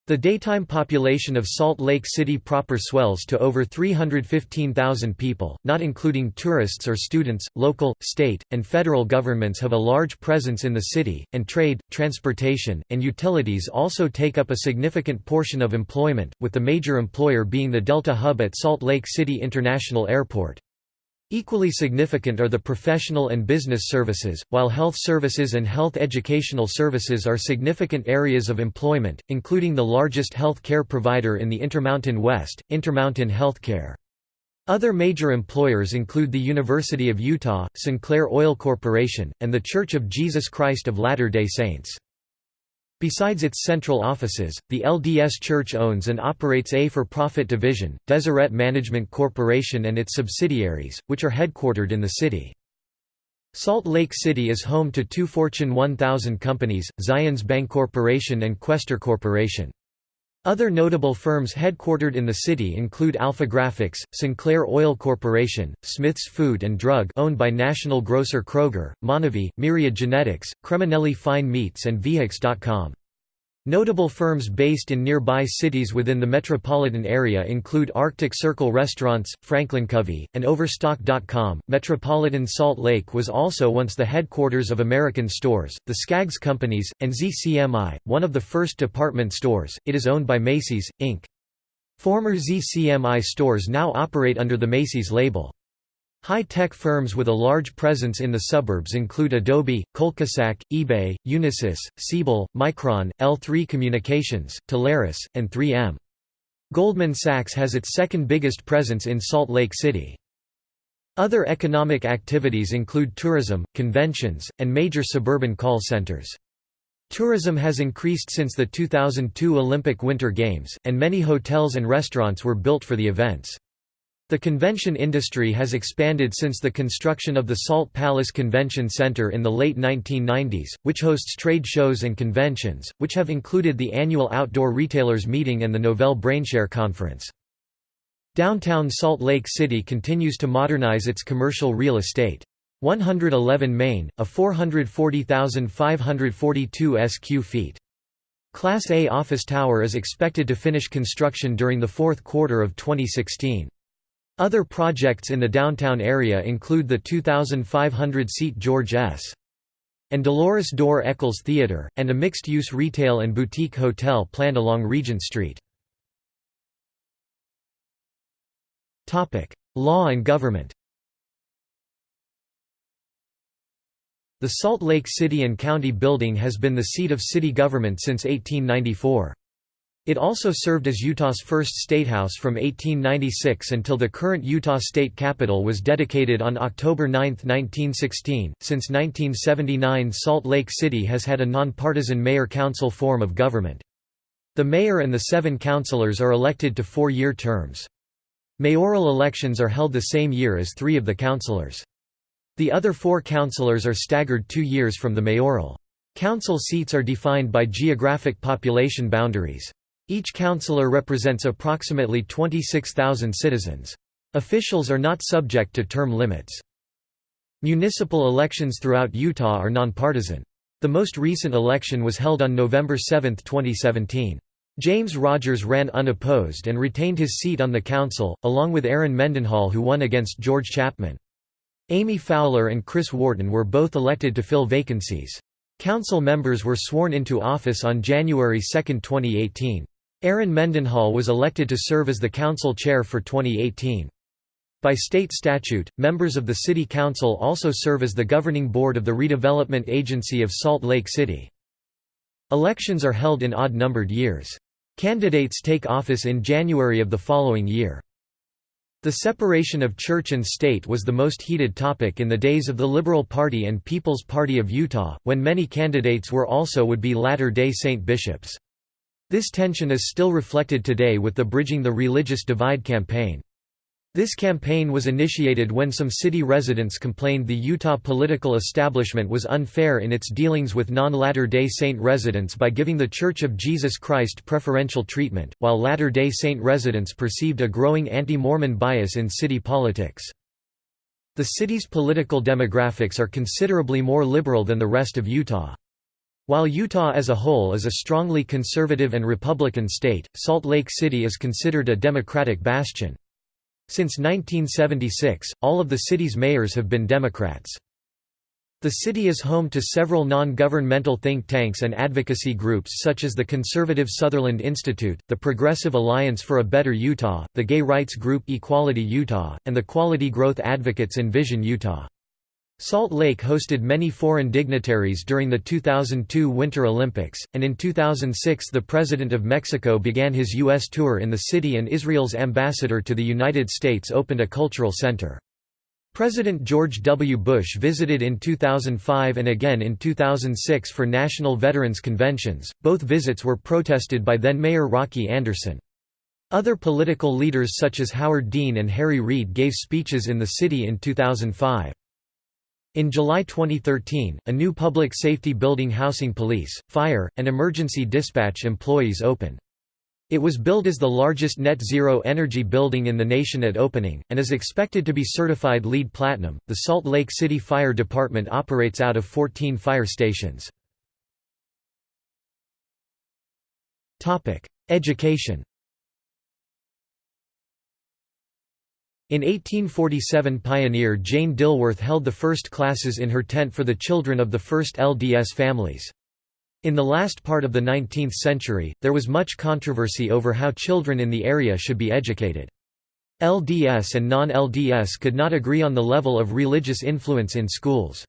The daytime population of Salt Lake City proper swells to over 315,000 people, not including tourists or students. Local, state, and federal governments have a large presence in the city, and trade, transportation, and utilities also take up a significant portion of employment, with the major employer being the Delta Hub at Salt Lake City International Airport. Equally significant are the professional and business services, while health services and health educational services are significant areas of employment, including the largest health care provider in the Intermountain West, Intermountain Healthcare. Other major employers include the University of Utah, Sinclair Oil Corporation, and The Church of Jesus Christ of Latter-day Saints. Besides its central offices, the LDS Church owns and operates a for-profit division, Deseret Management Corporation and its subsidiaries, which are headquartered in the city. Salt Lake City is home to two Fortune 1000 companies, Zions Bancorporation and Questar Corporation. Other notable firms headquartered in the city include Alpha Graphics, Sinclair Oil Corporation, Smith's Food and Drug owned by national grocer Kroger, Monavie, Myriad Genetics, Creminelli Fine Meats and Vehix.com. Notable firms based in nearby cities within the metropolitan area include Arctic Circle Restaurants, Franklin Covey, and Overstock.com. Metropolitan Salt Lake was also once the headquarters of American Stores, the Skaggs Companies, and ZCMI, one of the first department stores. It is owned by Macy's, Inc. Former ZCMI stores now operate under the Macy's label. High-tech firms with a large presence in the suburbs include Adobe, Colcasac, eBay, Unisys, Siebel, Micron, L3 Communications, Telarus, and 3M. Goldman Sachs has its second biggest presence in Salt Lake City. Other economic activities include tourism, conventions, and major suburban call centers. Tourism has increased since the 2002 Olympic Winter Games, and many hotels and restaurants were built for the events. The convention industry has expanded since the construction of the Salt Palace Convention Center in the late 1990s, which hosts trade shows and conventions, which have included the annual Outdoor Retailers Meeting and the Novell BrainShare Conference. Downtown Salt Lake City continues to modernize its commercial real estate. 111 Main, a 440,542 sq feet. Class A office tower is expected to finish construction during the fourth quarter of 2016. Other projects in the downtown area include the 2,500-seat George S. and Dolores Dorr Eccles Theater, and a mixed-use retail and boutique hotel planned along Regent Street. Law and government The Salt Lake City and County Building has been the seat of city government since 1894. It also served as Utah's first statehouse from 1896 until the current Utah State Capitol was dedicated on October 9, 1916. Since 1979, Salt Lake City has had a nonpartisan mayor-council form of government. The mayor and the seven councilors are elected to four-year terms. Mayoral elections are held the same year as three of the councilors. The other four councilors are staggered two years from the mayoral. Council seats are defined by geographic population boundaries. Each councillor represents approximately 26,000 citizens. Officials are not subject to term limits. Municipal elections throughout Utah are nonpartisan. The most recent election was held on November 7, 2017. James Rogers ran unopposed and retained his seat on the council, along with Aaron Mendenhall who won against George Chapman. Amy Fowler and Chris Wharton were both elected to fill vacancies. Council members were sworn into office on January 2, 2018. Aaron Mendenhall was elected to serve as the council chair for 2018. By state statute, members of the City Council also serve as the governing board of the Redevelopment Agency of Salt Lake City. Elections are held in odd-numbered years. Candidates take office in January of the following year. The separation of church and state was the most heated topic in the days of the Liberal Party and People's Party of Utah, when many candidates were also would-be Latter-day Saint bishops. This tension is still reflected today with the Bridging the Religious Divide campaign. This campaign was initiated when some city residents complained the Utah political establishment was unfair in its dealings with non-Latter-day Saint residents by giving the Church of Jesus Christ preferential treatment, while Latter-day Saint residents perceived a growing anti-Mormon bias in city politics. The city's political demographics are considerably more liberal than the rest of Utah. While Utah as a whole is a strongly conservative and Republican state, Salt Lake City is considered a Democratic bastion. Since 1976, all of the city's mayors have been Democrats. The city is home to several non-governmental think tanks and advocacy groups such as the conservative Sutherland Institute, the Progressive Alliance for a Better Utah, the gay rights group Equality Utah, and the Quality Growth Advocates Envision Utah. Salt Lake hosted many foreign dignitaries during the 2002 Winter Olympics, and in 2006 the President of Mexico began his U.S. tour in the city and Israel's ambassador to the United States opened a cultural center. President George W. Bush visited in 2005 and again in 2006 for national veterans conventions, both visits were protested by then-Mayor Rocky Anderson. Other political leaders such as Howard Dean and Harry Reid gave speeches in the city in 2005. In July 2013, a new public safety building housing police, fire, and emergency dispatch employees opened. It was billed as the largest net zero energy building in the nation at opening, and is expected to be certified LEED Platinum. The Salt Lake City Fire Department operates out of 14 fire stations. Education In 1847 pioneer Jane Dilworth held the first classes in her tent for the children of the first LDS families. In the last part of the 19th century, there was much controversy over how children in the area should be educated. LDS and non-LDS could not agree on the level of religious influence in schools.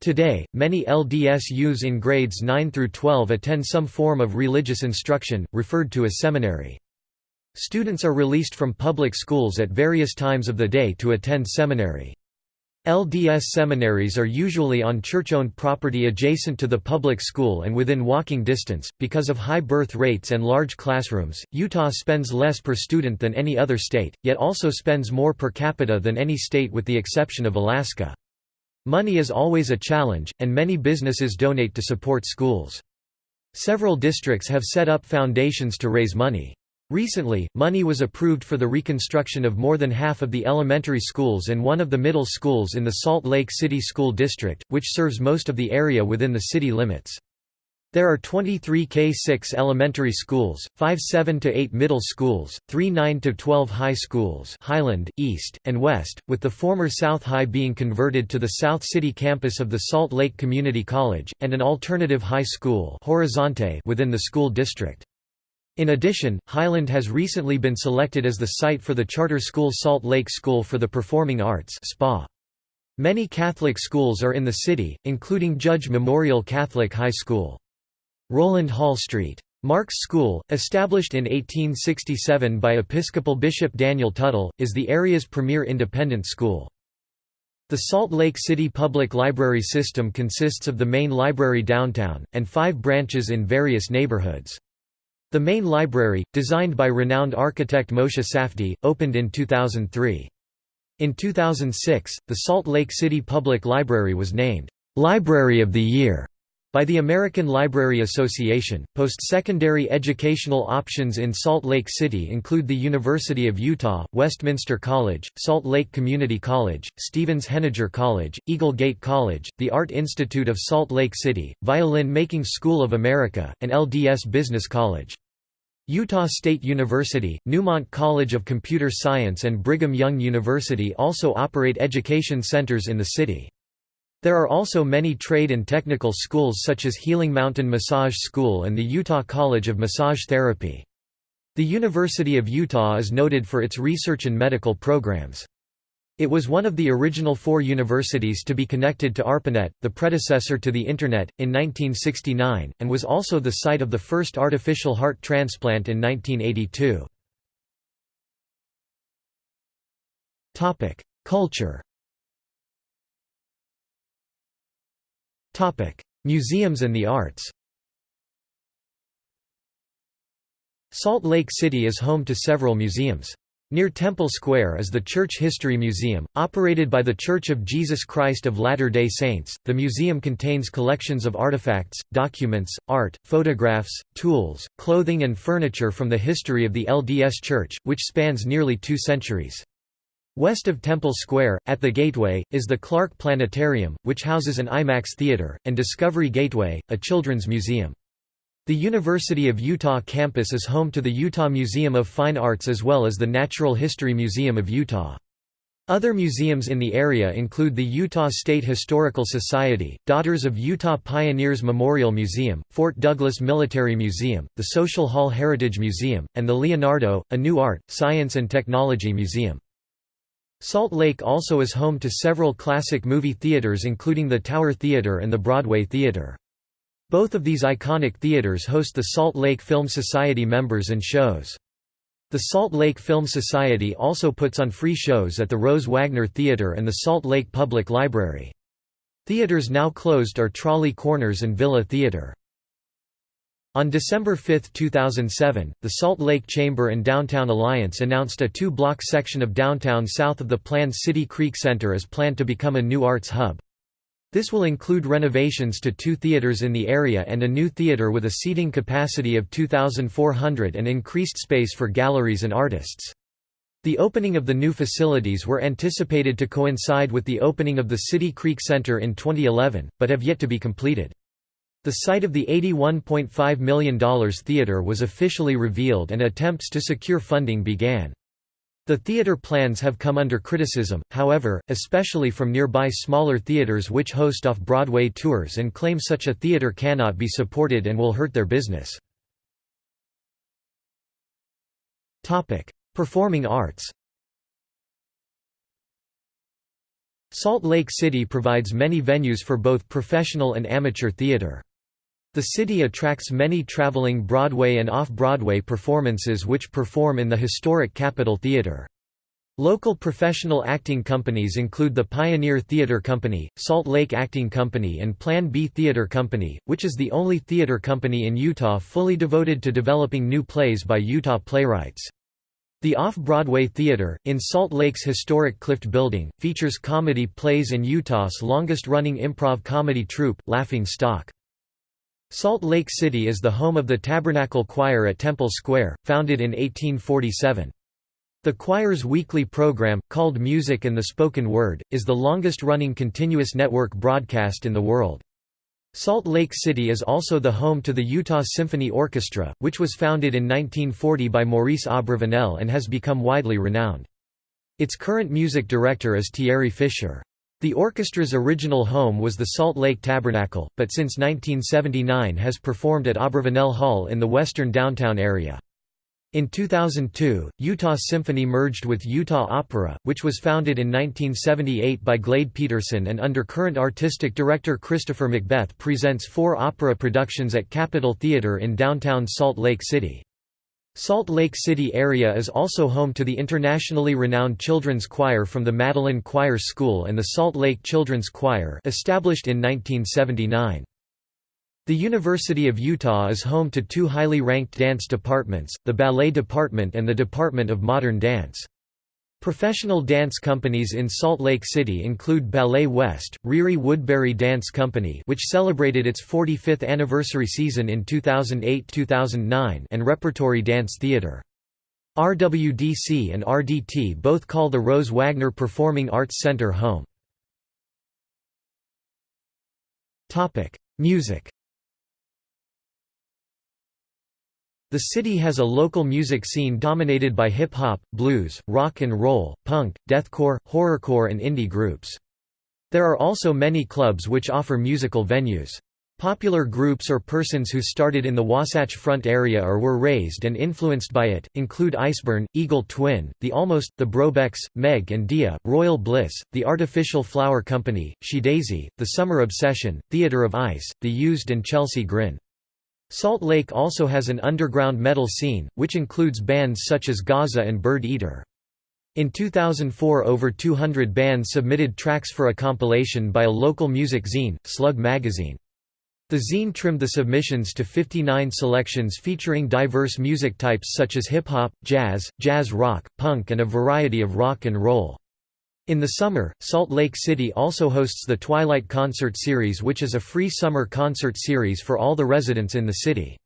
Today, many LDS youths in grades 9 through 12 attend some form of religious instruction, referred to as seminary. Students are released from public schools at various times of the day to attend seminary. LDS seminaries are usually on church-owned property adjacent to the public school and within walking distance. Because of high birth rates and large classrooms, Utah spends less per student than any other state, yet also spends more per capita than any state with the exception of Alaska. Money is always a challenge, and many businesses donate to support schools. Several districts have set up foundations to raise money. Recently, money was approved for the reconstruction of more than half of the elementary schools and one of the middle schools in the Salt Lake City School District, which serves most of the area within the city limits. There are 23 K-6 elementary schools, 5 7–8 middle schools, 3 9–12 high schools Highland, East, and West, with the former South High being converted to the South City campus of the Salt Lake Community College, and an alternative high school Horizonte within the school district. In addition, Highland has recently been selected as the site for the charter school Salt Lake School for the Performing Arts SPA. Many Catholic schools are in the city, including Judge Memorial Catholic High School. Rowland Hall Street. Mark's School, established in 1867 by Episcopal Bishop Daniel Tuttle, is the area's premier independent school. The Salt Lake City Public Library system consists of the main library downtown, and five branches in various neighborhoods. The main library, designed by renowned architect Moshe Safdie, opened in 2003. In 2006, the Salt Lake City Public Library was named, "'Library of the Year' by the American Library Association. Post-secondary educational options in Salt Lake City include the University of Utah, Westminster College, Salt Lake Community College, Stevens-Henager College, Eagle Gate College, the Art Institute of Salt Lake City, Violin Making School of America, and LDS Business College. Utah State University, Neumont College of Computer Science and Brigham Young University also operate education centers in the city. There are also many trade and technical schools such as Healing Mountain Massage School and the Utah College of Massage Therapy. The University of Utah is noted for its research and medical programs. It was one of the original four universities to be connected to ARPANET, the predecessor to the Internet, in 1969, and was also the site of the first artificial heart transplant in 1982. Culture Museums and the arts Salt Lake City is home to several museums. Near Temple Square is the Church History Museum, operated by The Church of Jesus Christ of Latter-day Saints. The museum contains collections of artifacts, documents, art, photographs, tools, clothing and furniture from the history of the LDS Church, which spans nearly two centuries. West of Temple Square, at the Gateway, is the Clark Planetarium, which houses an IMAX theater, and Discovery Gateway, a children's museum. The University of Utah campus is home to the Utah Museum of Fine Arts as well as the Natural History Museum of Utah. Other museums in the area include the Utah State Historical Society, Daughters of Utah Pioneers Memorial Museum, Fort Douglas Military Museum, the Social Hall Heritage Museum, and the Leonardo, a new art, science and technology museum. Salt Lake also is home to several classic movie theaters including the Tower Theater and the Broadway Theater. Both of these iconic theaters host the Salt Lake Film Society members and shows. The Salt Lake Film Society also puts on free shows at the Rose Wagner Theater and the Salt Lake Public Library. Theaters now closed are Trolley Corners and Villa Theater. On December 5, 2007, the Salt Lake Chamber and Downtown Alliance announced a two-block section of downtown south of the planned City Creek Center is planned to become a new arts hub. This will include renovations to two theaters in the area and a new theater with a seating capacity of 2,400 and increased space for galleries and artists. The opening of the new facilities were anticipated to coincide with the opening of the City Creek Center in 2011, but have yet to be completed. The site of the $81.5 million theater was officially revealed and attempts to secure funding began. The theater plans have come under criticism, however, especially from nearby smaller theaters which host off-Broadway tours and claim such a theater cannot be supported and will hurt their business. Performing arts Salt Lake City provides many venues for both professional and amateur theater. The city attracts many traveling Broadway and off-Broadway performances which perform in the historic Capitol Theater. Local professional acting companies include the Pioneer Theater Company, Salt Lake Acting Company and Plan B Theater Company, which is the only theater company in Utah fully devoted to developing new plays by Utah playwrights. The Off-Broadway Theater, in Salt Lake's historic Clift Building, features comedy plays and Utah's longest-running improv comedy troupe, Laughing Stock. Salt Lake City is the home of the Tabernacle Choir at Temple Square, founded in 1847. The choir's weekly program, called Music and the Spoken Word, is the longest-running continuous network broadcast in the world. Salt Lake City is also the home to the Utah Symphony Orchestra, which was founded in 1940 by Maurice Abravanel and has become widely renowned. Its current music director is Thierry Fischer. The orchestra's original home was the Salt Lake Tabernacle, but since 1979 has performed at Abravanel Hall in the western downtown area. In 2002, Utah Symphony merged with Utah Opera, which was founded in 1978 by Glade Peterson and under current artistic director Christopher McBeth presents four opera productions at Capitol Theater in downtown Salt Lake City. Salt Lake City area is also home to the internationally renowned children's choir from the Madeleine Choir School and the Salt Lake Children's Choir established in 1979. The University of Utah is home to two highly ranked dance departments, the Ballet Department and the Department of Modern Dance. Professional dance companies in Salt Lake City include Ballet West, Ririe Woodbury Dance Company which celebrated its 45th anniversary season in 2008–2009 and Repertory Dance Theater. RWDC and RDT both call the Rose Wagner Performing Arts Center home. Music The city has a local music scene dominated by hip-hop, blues, rock and roll, punk, deathcore, horrorcore and indie groups. There are also many clubs which offer musical venues. Popular groups or persons who started in the Wasatch Front area or were raised and influenced by it, include Iceburn, Eagle Twin, The Almost, The Brobecks, Meg and Dia, Royal Bliss, The Artificial Flower Company, She Daisy, The Summer Obsession, Theatre of Ice, The Used and Chelsea Grin. Salt Lake also has an underground metal scene, which includes bands such as Gaza and Bird Eater. In 2004 over 200 bands submitted tracks for a compilation by a local music zine, Slug Magazine. The zine trimmed the submissions to 59 selections featuring diverse music types such as hip-hop, jazz, jazz rock, punk and a variety of rock and roll. In the summer, Salt Lake City also hosts the Twilight Concert Series which is a free summer concert series for all the residents in the city.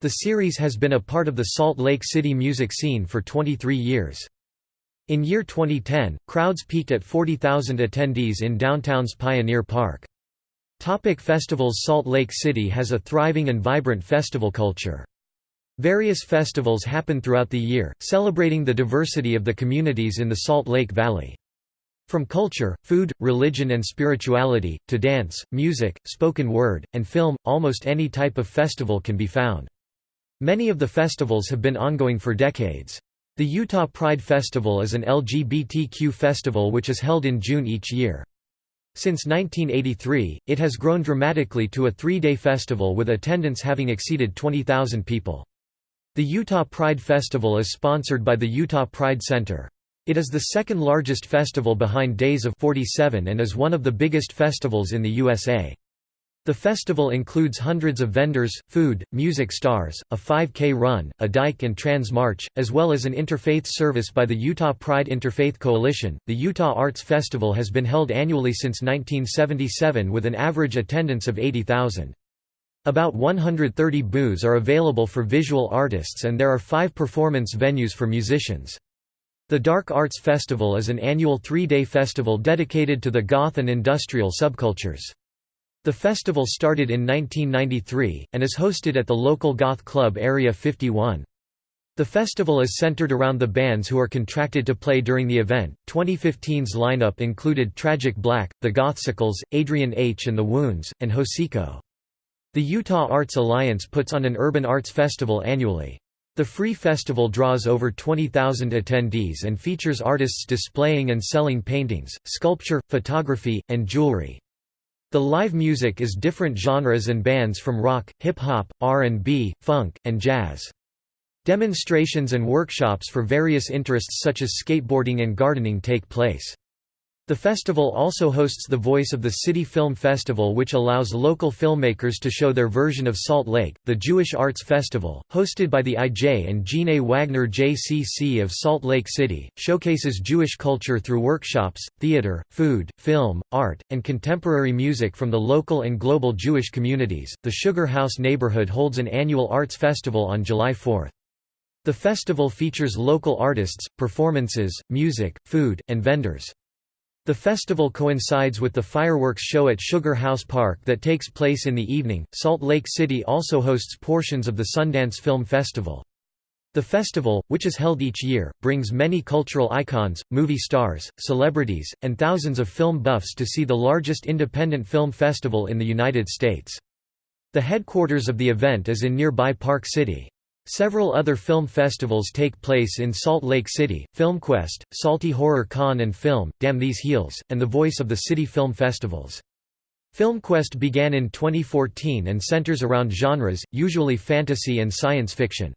The series has been a part of the Salt Lake City music scene for 23 years. In year 2010, crowds peaked at 40,000 attendees in downtown's Pioneer Park. Topic festivals Salt Lake City has a thriving and vibrant festival culture. Various festivals happen throughout the year, celebrating the diversity of the communities in the Salt Lake Valley. From culture, food, religion and spirituality, to dance, music, spoken word, and film, almost any type of festival can be found. Many of the festivals have been ongoing for decades. The Utah Pride Festival is an LGBTQ festival which is held in June each year. Since 1983, it has grown dramatically to a three-day festival with attendance having exceeded 20,000 people. The Utah Pride Festival is sponsored by the Utah Pride Center. It is the second largest festival behind Days of 47 and is one of the biggest festivals in the USA. The festival includes hundreds of vendors, food, music stars, a 5K run, a Dyke and Trans March, as well as an interfaith service by the Utah Pride Interfaith Coalition. The Utah Arts Festival has been held annually since 1977 with an average attendance of 80,000. About 130 booths are available for visual artists and there are five performance venues for musicians. The Dark Arts Festival is an annual three-day festival dedicated to the goth and industrial subcultures. The festival started in 1993, and is hosted at the local goth club Area 51. The festival is centered around the bands who are contracted to play during the event. 2015's lineup included Tragic Black, The Gothsicles, Adrian H. and The Wounds, and Hocico. The Utah Arts Alliance puts on an urban arts festival annually. The free festival draws over 20,000 attendees and features artists displaying and selling paintings, sculpture, photography, and jewelry. The live music is different genres and bands from rock, hip-hop, R&B, funk, and jazz. Demonstrations and workshops for various interests such as skateboarding and gardening take place. The festival also hosts the Voice of the City Film Festival which allows local filmmakers to show their version of Salt Lake. The Jewish Arts Festival, hosted by the I.J. and Gene Wagner JCC of Salt Lake City, showcases Jewish culture through workshops, theater, food, film, art, and contemporary music from the local and global Jewish communities. The Sugar House neighborhood holds an annual arts festival on July 4. The festival features local artists, performances, music, food, and vendors. The festival coincides with the fireworks show at Sugar House Park that takes place in the evening. Salt Lake City also hosts portions of the Sundance Film Festival. The festival, which is held each year, brings many cultural icons, movie stars, celebrities, and thousands of film buffs to see the largest independent film festival in the United States. The headquarters of the event is in nearby Park City. Several other film festivals take place in Salt Lake City, FilmQuest, Salty Horror Con and Film, Damn These Heels, and the Voice of the City Film Festivals. FilmQuest began in 2014 and centers around genres, usually fantasy and science fiction.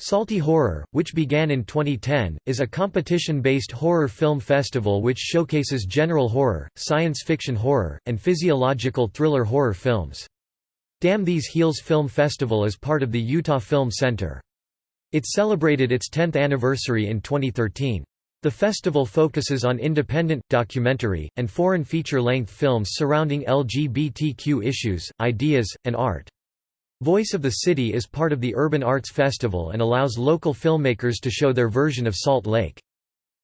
Salty Horror, which began in 2010, is a competition-based horror film festival which showcases general horror, science fiction horror, and physiological thriller horror films. Damn These Heels Film Festival is part of the Utah Film Center. It celebrated its 10th anniversary in 2013. The festival focuses on independent, documentary, and foreign feature-length films surrounding LGBTQ issues, ideas, and art. Voice of the City is part of the Urban Arts Festival and allows local filmmakers to show their version of Salt Lake.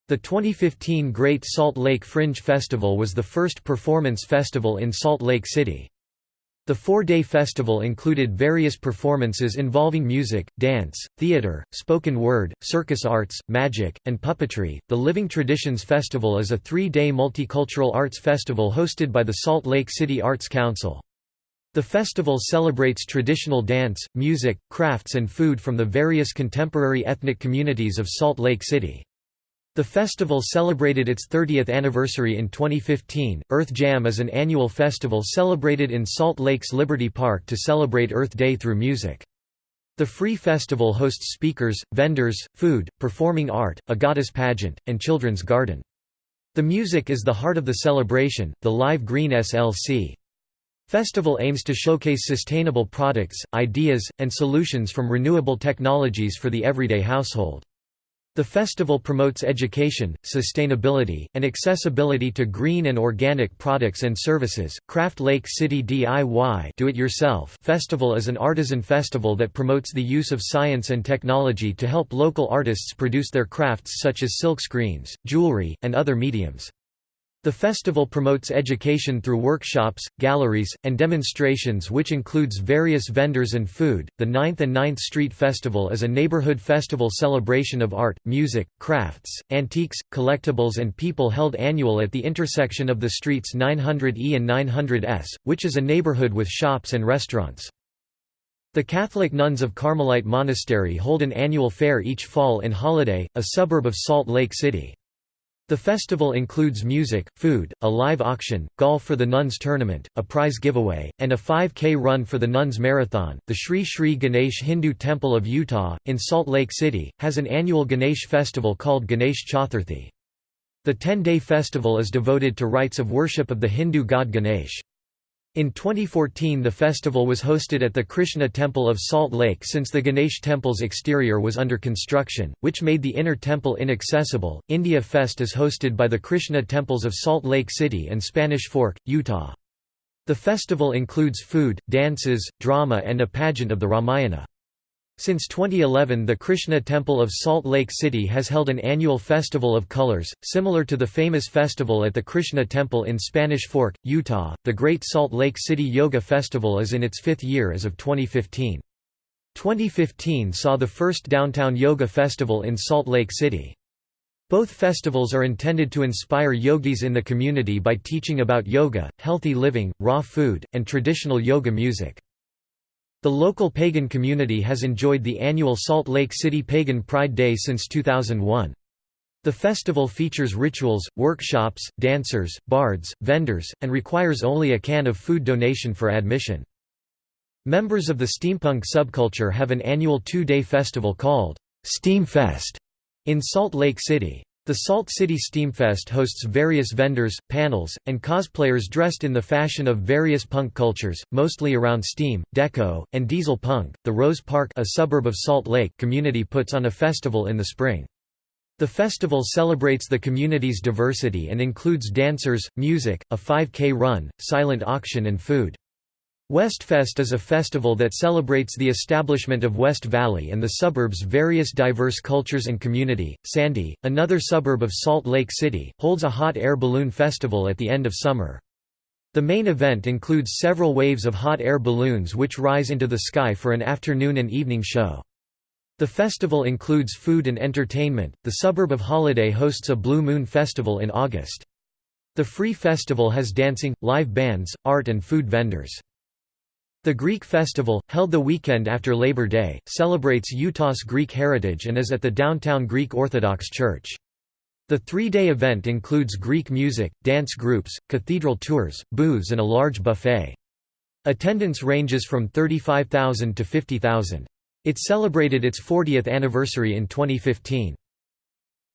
The 2015 Great Salt Lake Fringe Festival was the first performance festival in Salt Lake City. The four-day festival included various performances involving music, dance, theater, spoken word, circus arts, magic, and puppetry. The Living Traditions Festival is a three-day multicultural arts festival hosted by the Salt Lake City Arts Council. The festival celebrates traditional dance, music, crafts and food from the various contemporary ethnic communities of Salt Lake City. The festival celebrated its 30th anniversary in 2015. Earth Jam is an annual festival celebrated in Salt Lake's Liberty Park to celebrate Earth Day through music. The free festival hosts speakers, vendors, food, performing art, a goddess pageant, and children's garden. The music is the heart of the celebration. The Live Green SLC Festival aims to showcase sustainable products, ideas, and solutions from renewable technologies for the everyday household. The festival promotes education, sustainability, and accessibility to green and organic products and services. Craft Lake City DIY Do-It-Yourself Festival is an artisan festival that promotes the use of science and technology to help local artists produce their crafts such as silkscreens, jewelry, and other mediums. The festival promotes education through workshops, galleries, and demonstrations which includes various vendors and food. The 9th and 9th Street Festival is a neighborhood festival celebration of art, music, crafts, antiques, collectibles and people held annual at the intersection of the streets 900E and 900S, which is a neighborhood with shops and restaurants. The Catholic Nuns of Carmelite Monastery hold an annual fair each fall in Holladay, a suburb of Salt Lake City. The festival includes music, food, a live auction, golf for the Nuns Tournament, a prize giveaway, and a 5K run for the Nuns Marathon. The Sri Sri Ganesh Hindu Temple of Utah, in Salt Lake City, has an annual Ganesh festival called Ganesh Chaturthi. The 10 day festival is devoted to rites of worship of the Hindu god Ganesh. In 2014 the festival was hosted at the Krishna Temple of Salt Lake since the Ganesh Temple's exterior was under construction, which made the inner temple inaccessible. India Fest is hosted by the Krishna Temples of Salt Lake City and Spanish Fork, Utah. The festival includes food, dances, drama and a pageant of the Ramayana. Since 2011 the Krishna Temple of Salt Lake City has held an annual Festival of Colors, similar to the famous festival at the Krishna Temple in Spanish Fork, Utah. The Great Salt Lake City Yoga Festival is in its fifth year as of 2015. 2015 saw the first downtown yoga festival in Salt Lake City. Both festivals are intended to inspire yogis in the community by teaching about yoga, healthy living, raw food, and traditional yoga music. The local pagan community has enjoyed the annual Salt Lake City Pagan Pride Day since 2001. The festival features rituals, workshops, dancers, bards, vendors, and requires only a can of food donation for admission. Members of the steampunk subculture have an annual two-day festival called Steamfest in Salt Lake City. The Salt City Steamfest hosts various vendors, panels, and cosplayers dressed in the fashion of various punk cultures, mostly around steam, deco, and diesel punk. The Rose Park, a suburb of Salt Lake, community puts on a festival in the spring. The festival celebrates the community's diversity and includes dancers, music, a 5K run, silent auction and food. Westfest is a festival that celebrates the establishment of West Valley and the suburb's various diverse cultures and community. Sandy, another suburb of Salt Lake City, holds a hot air balloon festival at the end of summer. The main event includes several waves of hot air balloons which rise into the sky for an afternoon and evening show. The festival includes food and entertainment. The suburb of Holladay hosts a Blue Moon Festival in August. The free festival has dancing, live bands, art and food vendors. The Greek festival, held the weekend after Labor Day, celebrates Utah's Greek heritage and is at the downtown Greek Orthodox Church. The three-day event includes Greek music, dance groups, cathedral tours, booths and a large buffet. Attendance ranges from 35,000 to 50,000. It celebrated its 40th anniversary in 2015.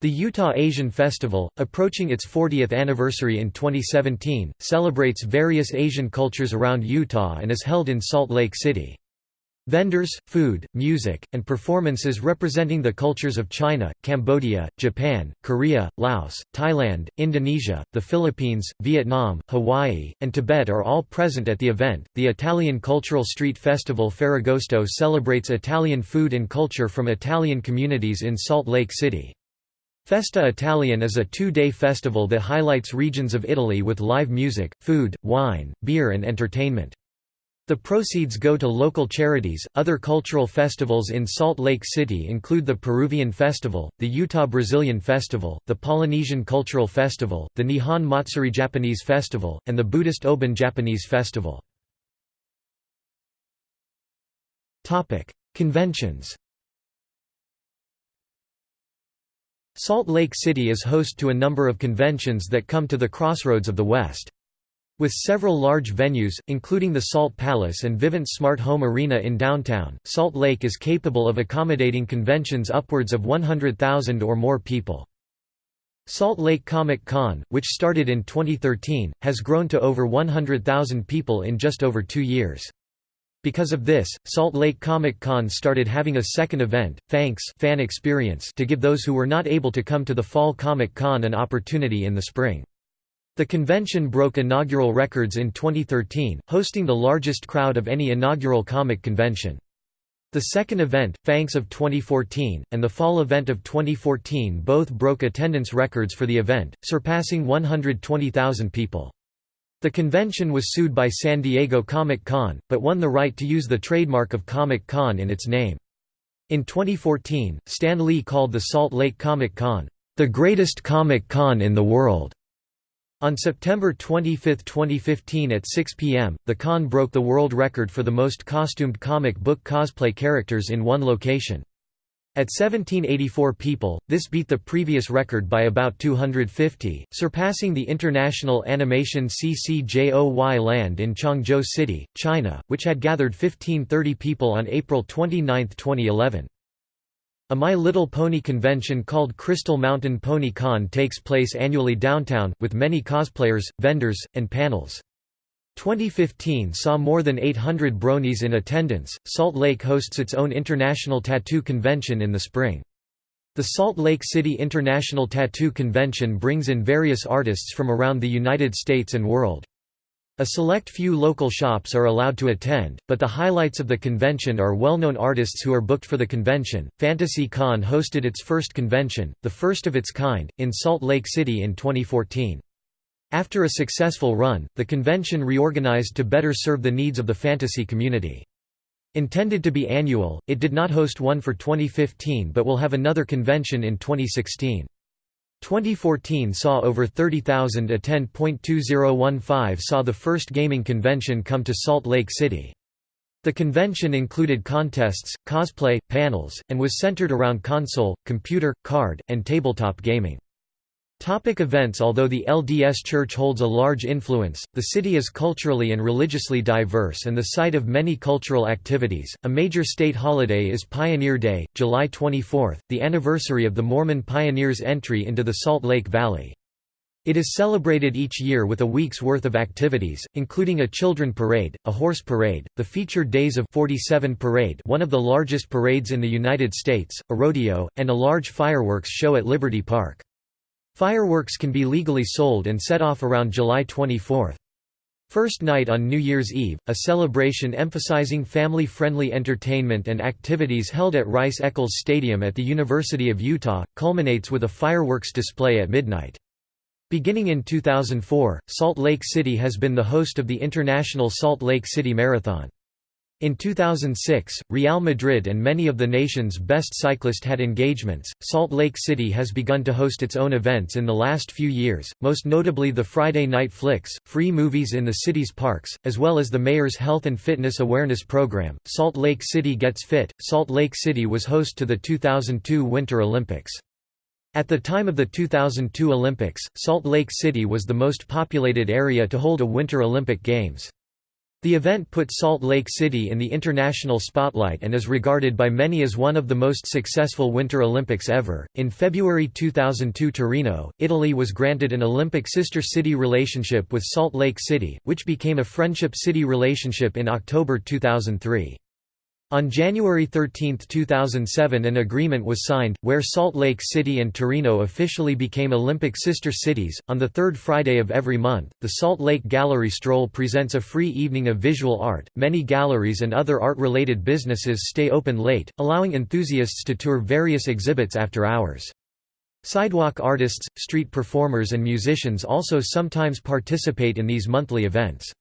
The Utah Asian Festival, approaching its 40th anniversary in 2017, celebrates various Asian cultures around Utah and is held in Salt Lake City. Vendors, food, music, and performances representing the cultures of China, Cambodia, Japan, Korea, Laos, Thailand, Indonesia, the Philippines, Vietnam, Hawaii, and Tibet are all present at the event. The Italian Cultural Street Festival Ferragosto celebrates Italian food and culture from Italian communities in Salt Lake City. Festa Italian is a two-day festival that highlights regions of Italy with live music, food, wine, beer and entertainment. The proceeds go to local charities. Other cultural festivals in Salt Lake City include the Peruvian Festival, the Utah Brazilian Festival, the Polynesian Cultural Festival, the Nihon Matsuri Japanese Festival, and the Buddhist Obon Japanese Festival. Topic: Conventions. Salt Lake City is host to a number of conventions that come to the crossroads of the West. With several large venues, including the Salt Palace and Vivint Smart Home Arena in downtown, Salt Lake is capable of accommodating conventions upwards of 100,000 or more people. Salt Lake Comic Con, which started in 2013, has grown to over 100,000 people in just over two years. Because of this, Salt Lake Comic Con started having a second event, Fanx Fan Experience to give those who were not able to come to the Fall Comic Con an opportunity in the spring. The convention broke inaugural records in 2013, hosting the largest crowd of any inaugural comic convention. The second event, Fanx of 2014, and the fall event of 2014 both broke attendance records for the event, surpassing 120,000 people. The convention was sued by San Diego Comic-Con, but won the right to use the trademark of Comic-Con in its name. In 2014, Stan Lee called the Salt Lake Comic-Con, "...the greatest Comic-Con in the world." On September 25, 2015 at 6 p.m., the con broke the world record for the most costumed comic book cosplay characters in one location. At 1784 people, this beat the previous record by about 250, surpassing the International Animation CCJOY land in Changzhou City, China, which had gathered 1530 people on April 29, 2011. A My Little Pony convention called Crystal Mountain Pony Con takes place annually downtown, with many cosplayers, vendors, and panels. 2015 saw more than 800 bronies in attendance. Salt Lake hosts its own International Tattoo Convention in the spring. The Salt Lake City International Tattoo Convention brings in various artists from around the United States and world. A select few local shops are allowed to attend, but the highlights of the convention are well-known artists who are booked for the convention. Fantasy Con hosted its first convention, the first of its kind, in Salt Lake City in 2014. After a successful run, the convention reorganized to better serve the needs of the fantasy community. Intended to be annual, it did not host one for 2015 but will have another convention in 2016. 2014 saw over 30,000 attend. 2015 saw the first gaming convention come to Salt Lake City. The convention included contests, cosplay, panels, and was centered around console, computer, card, and tabletop gaming. Topic events Although the LDS Church holds a large influence, the city is culturally and religiously diverse and the site of many cultural activities. A major state holiday is Pioneer Day, July 24, the anniversary of the Mormon pioneers' entry into the Salt Lake Valley. It is celebrated each year with a week's worth of activities, including a children parade, a horse parade, the featured Days of 47 parade one of the largest parades in the United States, a rodeo, and a large fireworks show at Liberty Park. Fireworks can be legally sold and set off around July 24. First night on New Year's Eve, a celebration emphasizing family-friendly entertainment and activities held at Rice-Eccles Stadium at the University of Utah, culminates with a fireworks display at midnight. Beginning in 2004, Salt Lake City has been the host of the International Salt Lake City Marathon. In 2006, Real Madrid and many of the nation's best cyclists had engagements. Salt Lake City has begun to host its own events in the last few years, most notably the Friday Night Flicks, free movies in the city's parks, as well as the mayor's health and fitness awareness program. Salt Lake City Gets Fit. Salt Lake City was host to the 2002 Winter Olympics. At the time of the 2002 Olympics, Salt Lake City was the most populated area to hold a Winter Olympic Games. The event put Salt Lake City in the international spotlight and is regarded by many as one of the most successful Winter Olympics ever. In February 2002, Torino, Italy was granted an Olympic sister city relationship with Salt Lake City, which became a friendship city relationship in October 2003. On January 13, 2007 an agreement was signed, where Salt Lake City and Torino officially became Olympic sister cities. On the third Friday of every month, the Salt Lake Gallery Stroll presents a free evening of visual art. Many galleries and other art-related businesses stay open late, allowing enthusiasts to tour various exhibits after hours. Sidewalk artists, street performers and musicians also sometimes participate in these monthly events.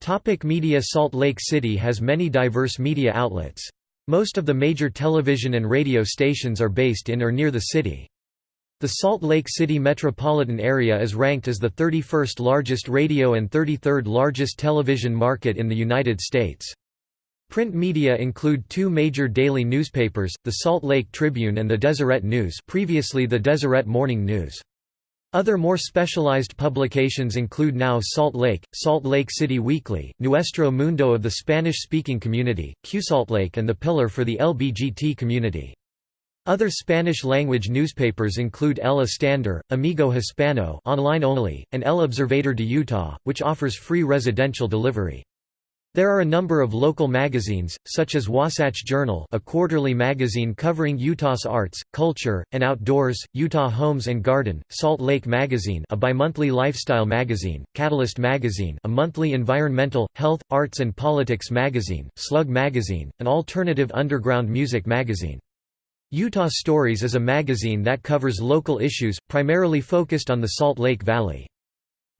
Topic media Salt Lake City has many diverse media outlets. Most of the major television and radio stations are based in or near the city. The Salt Lake City metropolitan area is ranked as the 31st largest radio and 33rd largest television market in the United States. Print media include two major daily newspapers, the Salt Lake Tribune and the Deseret News previously the Deseret Morning News. Other more specialized publications include Now Salt Lake, Salt Lake City Weekly, Nuestro Mundo of the Spanish-speaking community, QSaltlake and The Pillar for the LBGT community. Other Spanish-language newspapers include El Estándar, Amigo Hispano online only, and El Observador de Utah, which offers free residential delivery. There are a number of local magazines, such as Wasatch Journal a quarterly magazine covering Utah's arts, culture, and outdoors, Utah Homes and Garden, Salt Lake Magazine a bimonthly lifestyle magazine, Catalyst Magazine a monthly environmental, health, arts and politics magazine, Slug Magazine, an alternative underground music magazine. Utah Stories is a magazine that covers local issues, primarily focused on the Salt Lake Valley.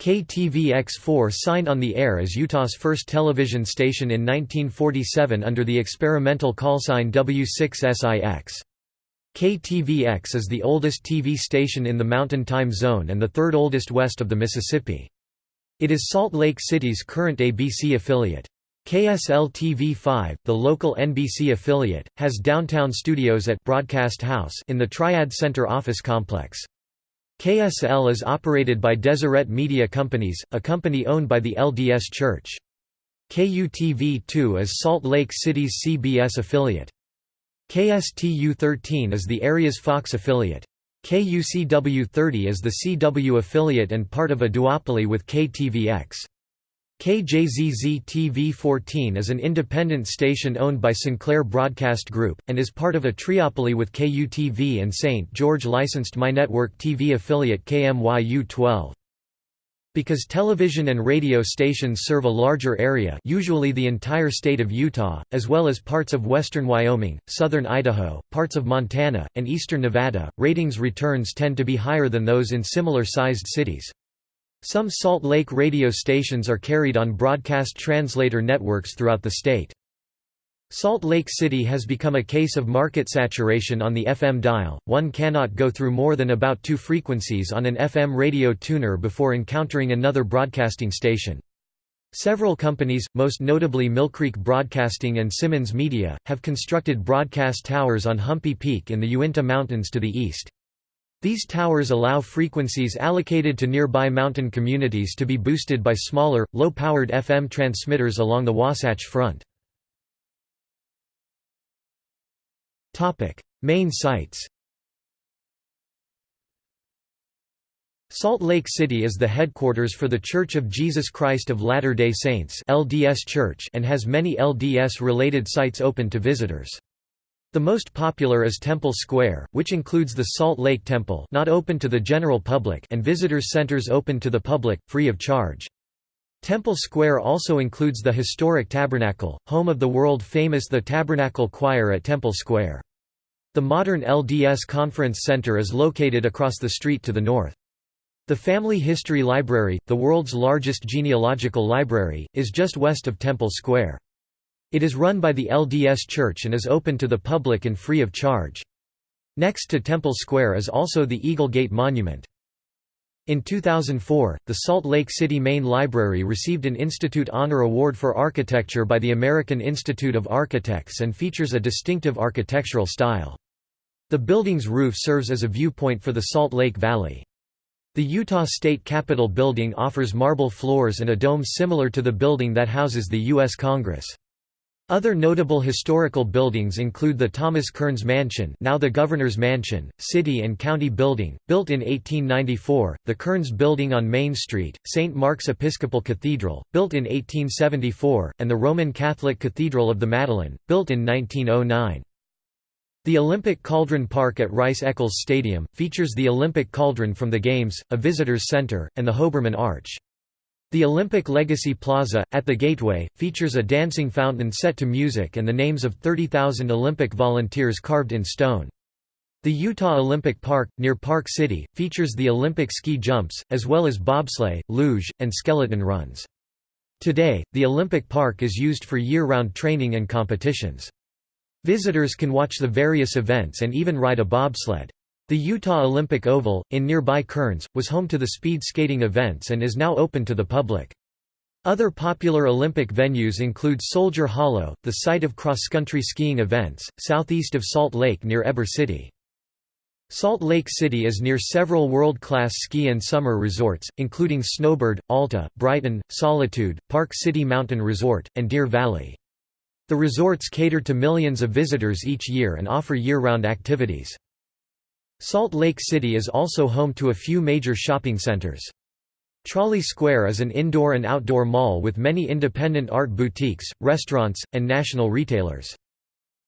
KTVX4 signed on the air as Utah's first television station in 1947 under the experimental callsign W6SIX. KTVX is the oldest TV station in the Mountain Time Zone and the third oldest west of the Mississippi. It is Salt Lake City's current ABC affiliate. KSL-TV5, the local NBC affiliate, has downtown studios at Broadcast House in the Triad Center office complex. KSL is operated by Deseret Media Companies, a company owned by the LDS Church. KUTV-2 is Salt Lake City's CBS affiliate. KSTU-13 is the area's Fox affiliate. KUCW-30 is the CW affiliate and part of a duopoly with KTVX. KJZZ-TV14 is an independent station owned by Sinclair Broadcast Group, and is part of a triopoly with KUTV and St. George licensed MyNetwork TV affiliate KMYU-12. Because television and radio stations serve a larger area usually the entire state of Utah, as well as parts of western Wyoming, southern Idaho, parts of Montana, and eastern Nevada, ratings returns tend to be higher than those in similar-sized cities. Some Salt Lake radio stations are carried on broadcast translator networks throughout the state. Salt Lake City has become a case of market saturation on the FM dial, one cannot go through more than about two frequencies on an FM radio tuner before encountering another broadcasting station. Several companies, most notably Millcreek Broadcasting and Simmons Media, have constructed broadcast towers on Humpy Peak in the Uinta Mountains to the east. These towers allow frequencies allocated to nearby mountain communities to be boosted by smaller, low-powered FM transmitters along the Wasatch Front. Main sites Salt Lake City is the headquarters for The Church of Jesus Christ of Latter-day Saints LDS Church and has many LDS-related sites open to visitors. The most popular is Temple Square, which includes the Salt Lake Temple not open to the general public and visitors centers open to the public, free of charge. Temple Square also includes the historic Tabernacle, home of the world-famous The Tabernacle Choir at Temple Square. The modern LDS Conference Center is located across the street to the north. The Family History Library, the world's largest genealogical library, is just west of Temple Square. It is run by the LDS Church and is open to the public and free of charge. Next to Temple Square is also the Eagle Gate Monument. In 2004, the Salt Lake City Main Library received an Institute Honor Award for Architecture by the American Institute of Architects and features a distinctive architectural style. The building's roof serves as a viewpoint for the Salt Lake Valley. The Utah State Capitol building offers marble floors and a dome similar to the building that houses the U.S. Congress. Other notable historical buildings include the Thomas Kearns Mansion now the Governor's Mansion, City and County Building, built in 1894, the Kearns Building on Main Street, St. Mark's Episcopal Cathedral, built in 1874, and the Roman Catholic Cathedral of the Madeleine, built in 1909. The Olympic Cauldron Park at Rice-Eccles Stadium, features the Olympic Cauldron from the Games, a visitors center, and the Hoberman Arch. The Olympic Legacy Plaza, at the Gateway, features a dancing fountain set to music and the names of 30,000 Olympic volunteers carved in stone. The Utah Olympic Park, near Park City, features the Olympic ski jumps, as well as bobsleigh, luge, and skeleton runs. Today, the Olympic Park is used for year-round training and competitions. Visitors can watch the various events and even ride a bobsled. The Utah Olympic Oval, in nearby Kearns, was home to the speed skating events and is now open to the public. Other popular Olympic venues include Soldier Hollow, the site of cross-country skiing events, southeast of Salt Lake near Heber City. Salt Lake City is near several world-class ski and summer resorts, including Snowbird, Alta, Brighton, Solitude, Park City Mountain Resort, and Deer Valley. The resorts cater to millions of visitors each year and offer year-round activities. Salt Lake City is also home to a few major shopping centers. Trolley Square is an indoor and outdoor mall with many independent art boutiques, restaurants, and national retailers.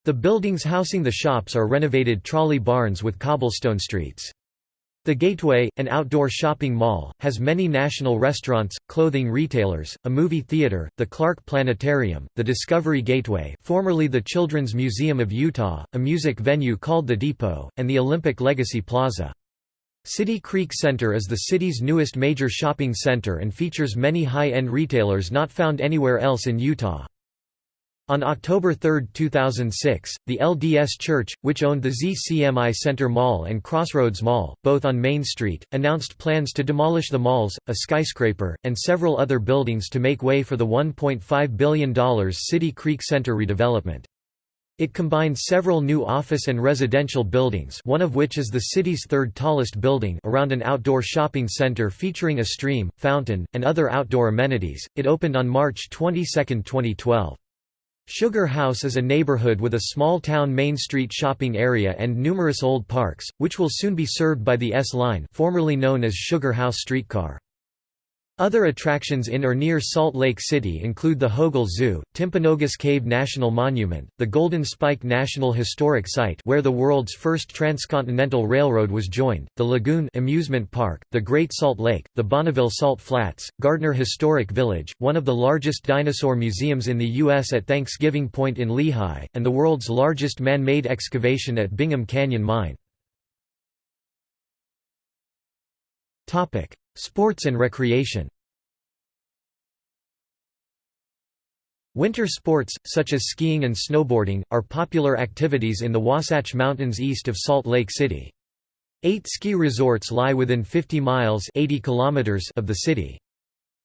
The buildings housing the shops are renovated trolley barns with cobblestone streets. The Gateway, an outdoor shopping mall, has many national restaurants, clothing retailers, a movie theater, the Clark Planetarium, the Discovery Gateway formerly the Children's Museum of Utah, a music venue called The Depot, and the Olympic Legacy Plaza. City Creek Center is the city's newest major shopping center and features many high-end retailers not found anywhere else in Utah. On October 3, 2006, the LDS Church, which owned the ZCMI Center Mall and Crossroads Mall, both on Main Street, announced plans to demolish the malls, a skyscraper, and several other buildings to make way for the $1.5 billion City Creek Center redevelopment. It combined several new office and residential buildings one of which is the city's third tallest building around an outdoor shopping center featuring a stream, fountain, and other outdoor amenities. It opened on March 22, 2012. Sugar House is a neighborhood with a small-town Main Street shopping area and numerous old parks, which will soon be served by the S-Line formerly known as Sugar House streetcar. Other attractions in or near Salt Lake City include the Hogle Zoo, Timpanogos Cave National Monument, the Golden Spike National Historic Site where the world's first transcontinental railroad was joined, the Lagoon amusement park, the Great Salt Lake, the Bonneville Salt Flats, Gardner Historic Village, one of the largest dinosaur museums in the U.S. at Thanksgiving Point in Lehi, and the world's largest man-made excavation at Bingham Canyon Mine. Sports and recreation Winter sports, such as skiing and snowboarding, are popular activities in the Wasatch Mountains east of Salt Lake City. Eight ski resorts lie within 50 miles 80 kilometers of the city.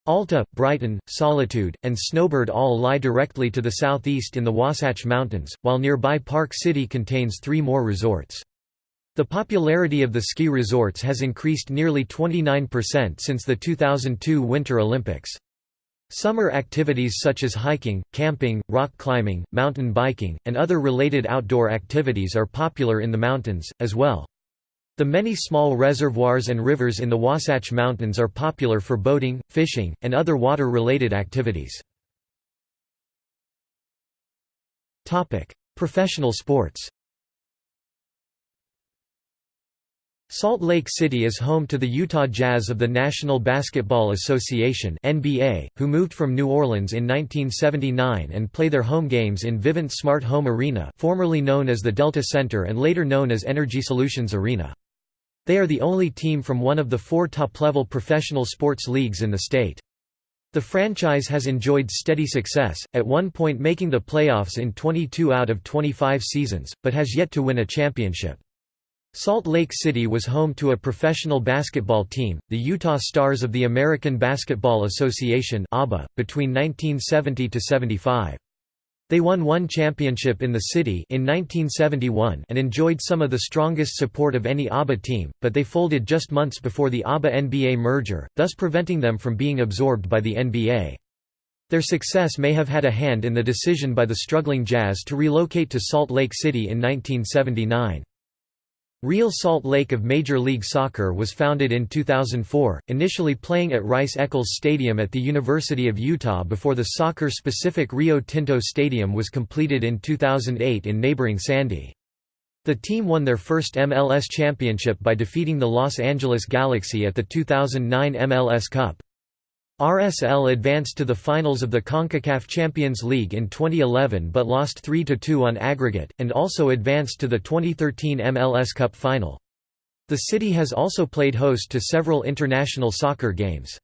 Alta, Brighton, Solitude, and Snowbird all lie directly to the southeast in the Wasatch Mountains, while nearby Park City contains three more resorts. The popularity of the ski resorts has increased nearly 29% since the 2002 Winter Olympics. Summer activities such as hiking, camping, rock climbing, mountain biking, and other related outdoor activities are popular in the mountains, as well. The many small reservoirs and rivers in the Wasatch Mountains are popular for boating, fishing, and other water-related activities. Professional sports Salt Lake City is home to the Utah Jazz of the National Basketball Association (NBA), who moved from New Orleans in 1979 and play their home games in Vivint Smart Home Arena, formerly known as the Delta Center and later known as Energy Solutions Arena. They are the only team from one of the four top-level professional sports leagues in the state. The franchise has enjoyed steady success, at one point making the playoffs in 22 out of 25 seasons, but has yet to win a championship. Salt Lake City was home to a professional basketball team, the Utah Stars of the American Basketball Association between 1970–75. They won one championship in the city in 1971 and enjoyed some of the strongest support of any ABA team, but they folded just months before the ABA-NBA merger, thus preventing them from being absorbed by the NBA. Their success may have had a hand in the decision by the struggling Jazz to relocate to Salt Lake City in 1979. Real Salt Lake of Major League Soccer was founded in 2004, initially playing at Rice-Eccles Stadium at the University of Utah before the soccer-specific Rio Tinto Stadium was completed in 2008 in neighboring Sandy. The team won their first MLS championship by defeating the Los Angeles Galaxy at the 2009 MLS Cup. RSL advanced to the finals of the CONCACAF Champions League in 2011 but lost 3–2 on aggregate, and also advanced to the 2013 MLS Cup final. The city has also played host to several international soccer games.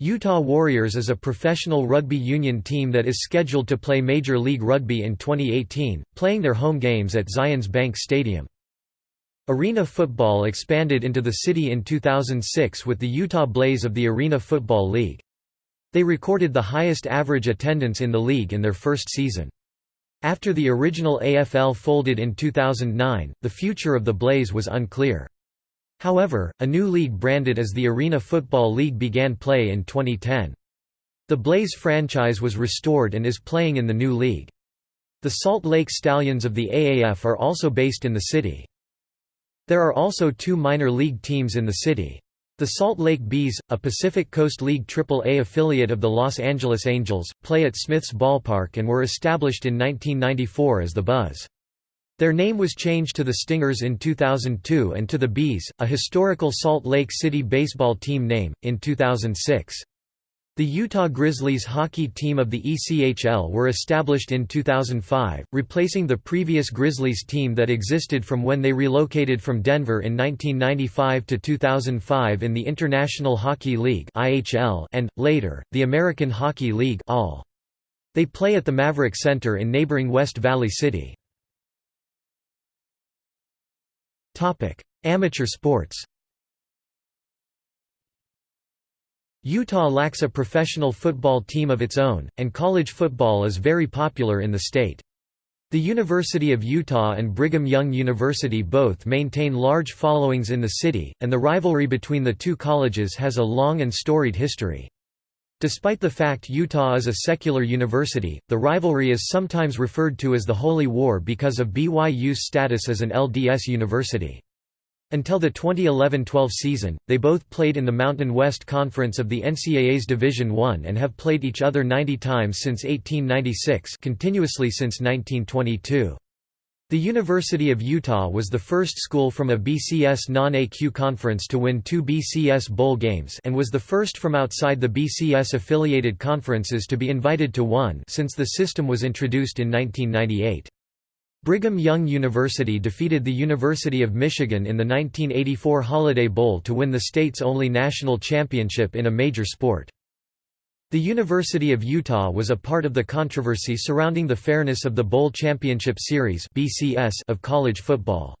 Utah Warriors is a professional rugby union team that is scheduled to play Major League Rugby in 2018, playing their home games at Zions Bank Stadium. Arena football expanded into the city in 2006 with the Utah Blaze of the Arena Football League. They recorded the highest average attendance in the league in their first season. After the original AFL folded in 2009, the future of the Blaze was unclear. However, a new league branded as the Arena Football League began play in 2010. The Blaze franchise was restored and is playing in the new league. The Salt Lake Stallions of the AAF are also based in the city. There are also two minor league teams in the city. The Salt Lake Bees, a Pacific Coast League AAA affiliate of the Los Angeles Angels, play at Smith's Ballpark and were established in 1994 as the Buzz. Their name was changed to the Stingers in 2002 and to the Bees, a historical Salt Lake City baseball team name, in 2006. The Utah Grizzlies hockey team of the ECHL were established in 2005, replacing the previous Grizzlies team that existed from when they relocated from Denver in 1995 to 2005 in the International Hockey League and, later, the American Hockey League. They play at the Maverik Center in neighboring West Valley City. Amateur sports Utah lacks a professional football team of its own, and college football is very popular in the state. The University of Utah and Brigham Young University both maintain large followings in the city, and the rivalry between the two colleges has a long and storied history. Despite the fact Utah is a secular university, the rivalry is sometimes referred to as the Holy War because of BYU's status as an LDS university. Until the 2011–12 season, they both played in the Mountain West Conference of the NCAA's Division I and have played each other 90 times since 1896 continuously since 1922. The University of Utah was the first school from a BCS non-AQ conference to win two BCS bowl games and was the first from outside the BCS-affiliated conferences to be invited to one since the system was introduced in 1998. Brigham Young University defeated the University of Michigan in the 1984 Holiday Bowl to win the state's only national championship in a major sport. The University of Utah was a part of the controversy surrounding the fairness of the Bowl Championship Series of college football.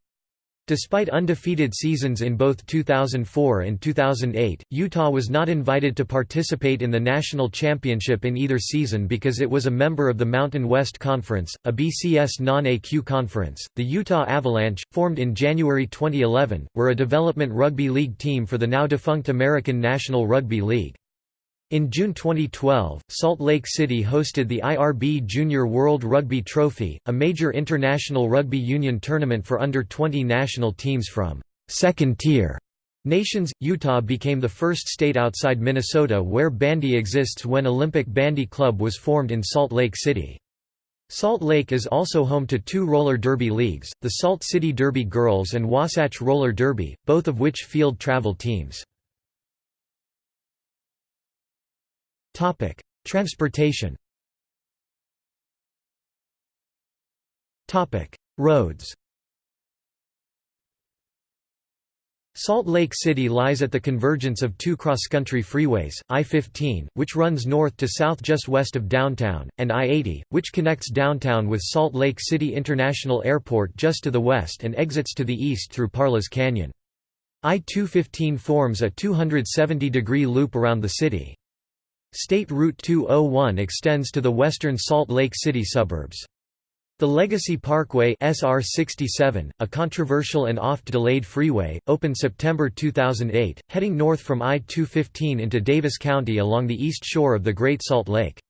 Despite undefeated seasons in both 2004 and 2008, Utah was not invited to participate in the national championship in either season because it was a member of the Mountain West Conference, a BCS non-AQ conference. The Utah Avalanche, formed in January 2011, were a development rugby league team for the now defunct American National Rugby League. In June 2012, Salt Lake City hosted the IRB Junior World Rugby Trophy, a major international rugby union tournament for under-20 national teams from second-tier nations. Utah became the first state outside Minnesota where bandy exists when Olympic Bandy Club was formed in Salt Lake City. Salt Lake is also home to two roller derby leagues, the Salt City Derby Girls and Wasatch Roller Derby, both of which field travel teams. Topic: Transportation. Topic: Roads. Salt Lake City lies at the convergence of two cross-country freeways, I-15, which runs north to south just west of downtown, and I-80, which connects downtown with Salt Lake City International Airport just to the west and exits to the east through Parleys Canyon. I-215 forms a 270-degree loop around the city. State Route 201 extends to the western Salt Lake City suburbs. The Legacy Parkway SR 67, a controversial and oft-delayed freeway, opened September 2008, heading north from I-215 into Davis County along the east shore of the Great Salt Lake.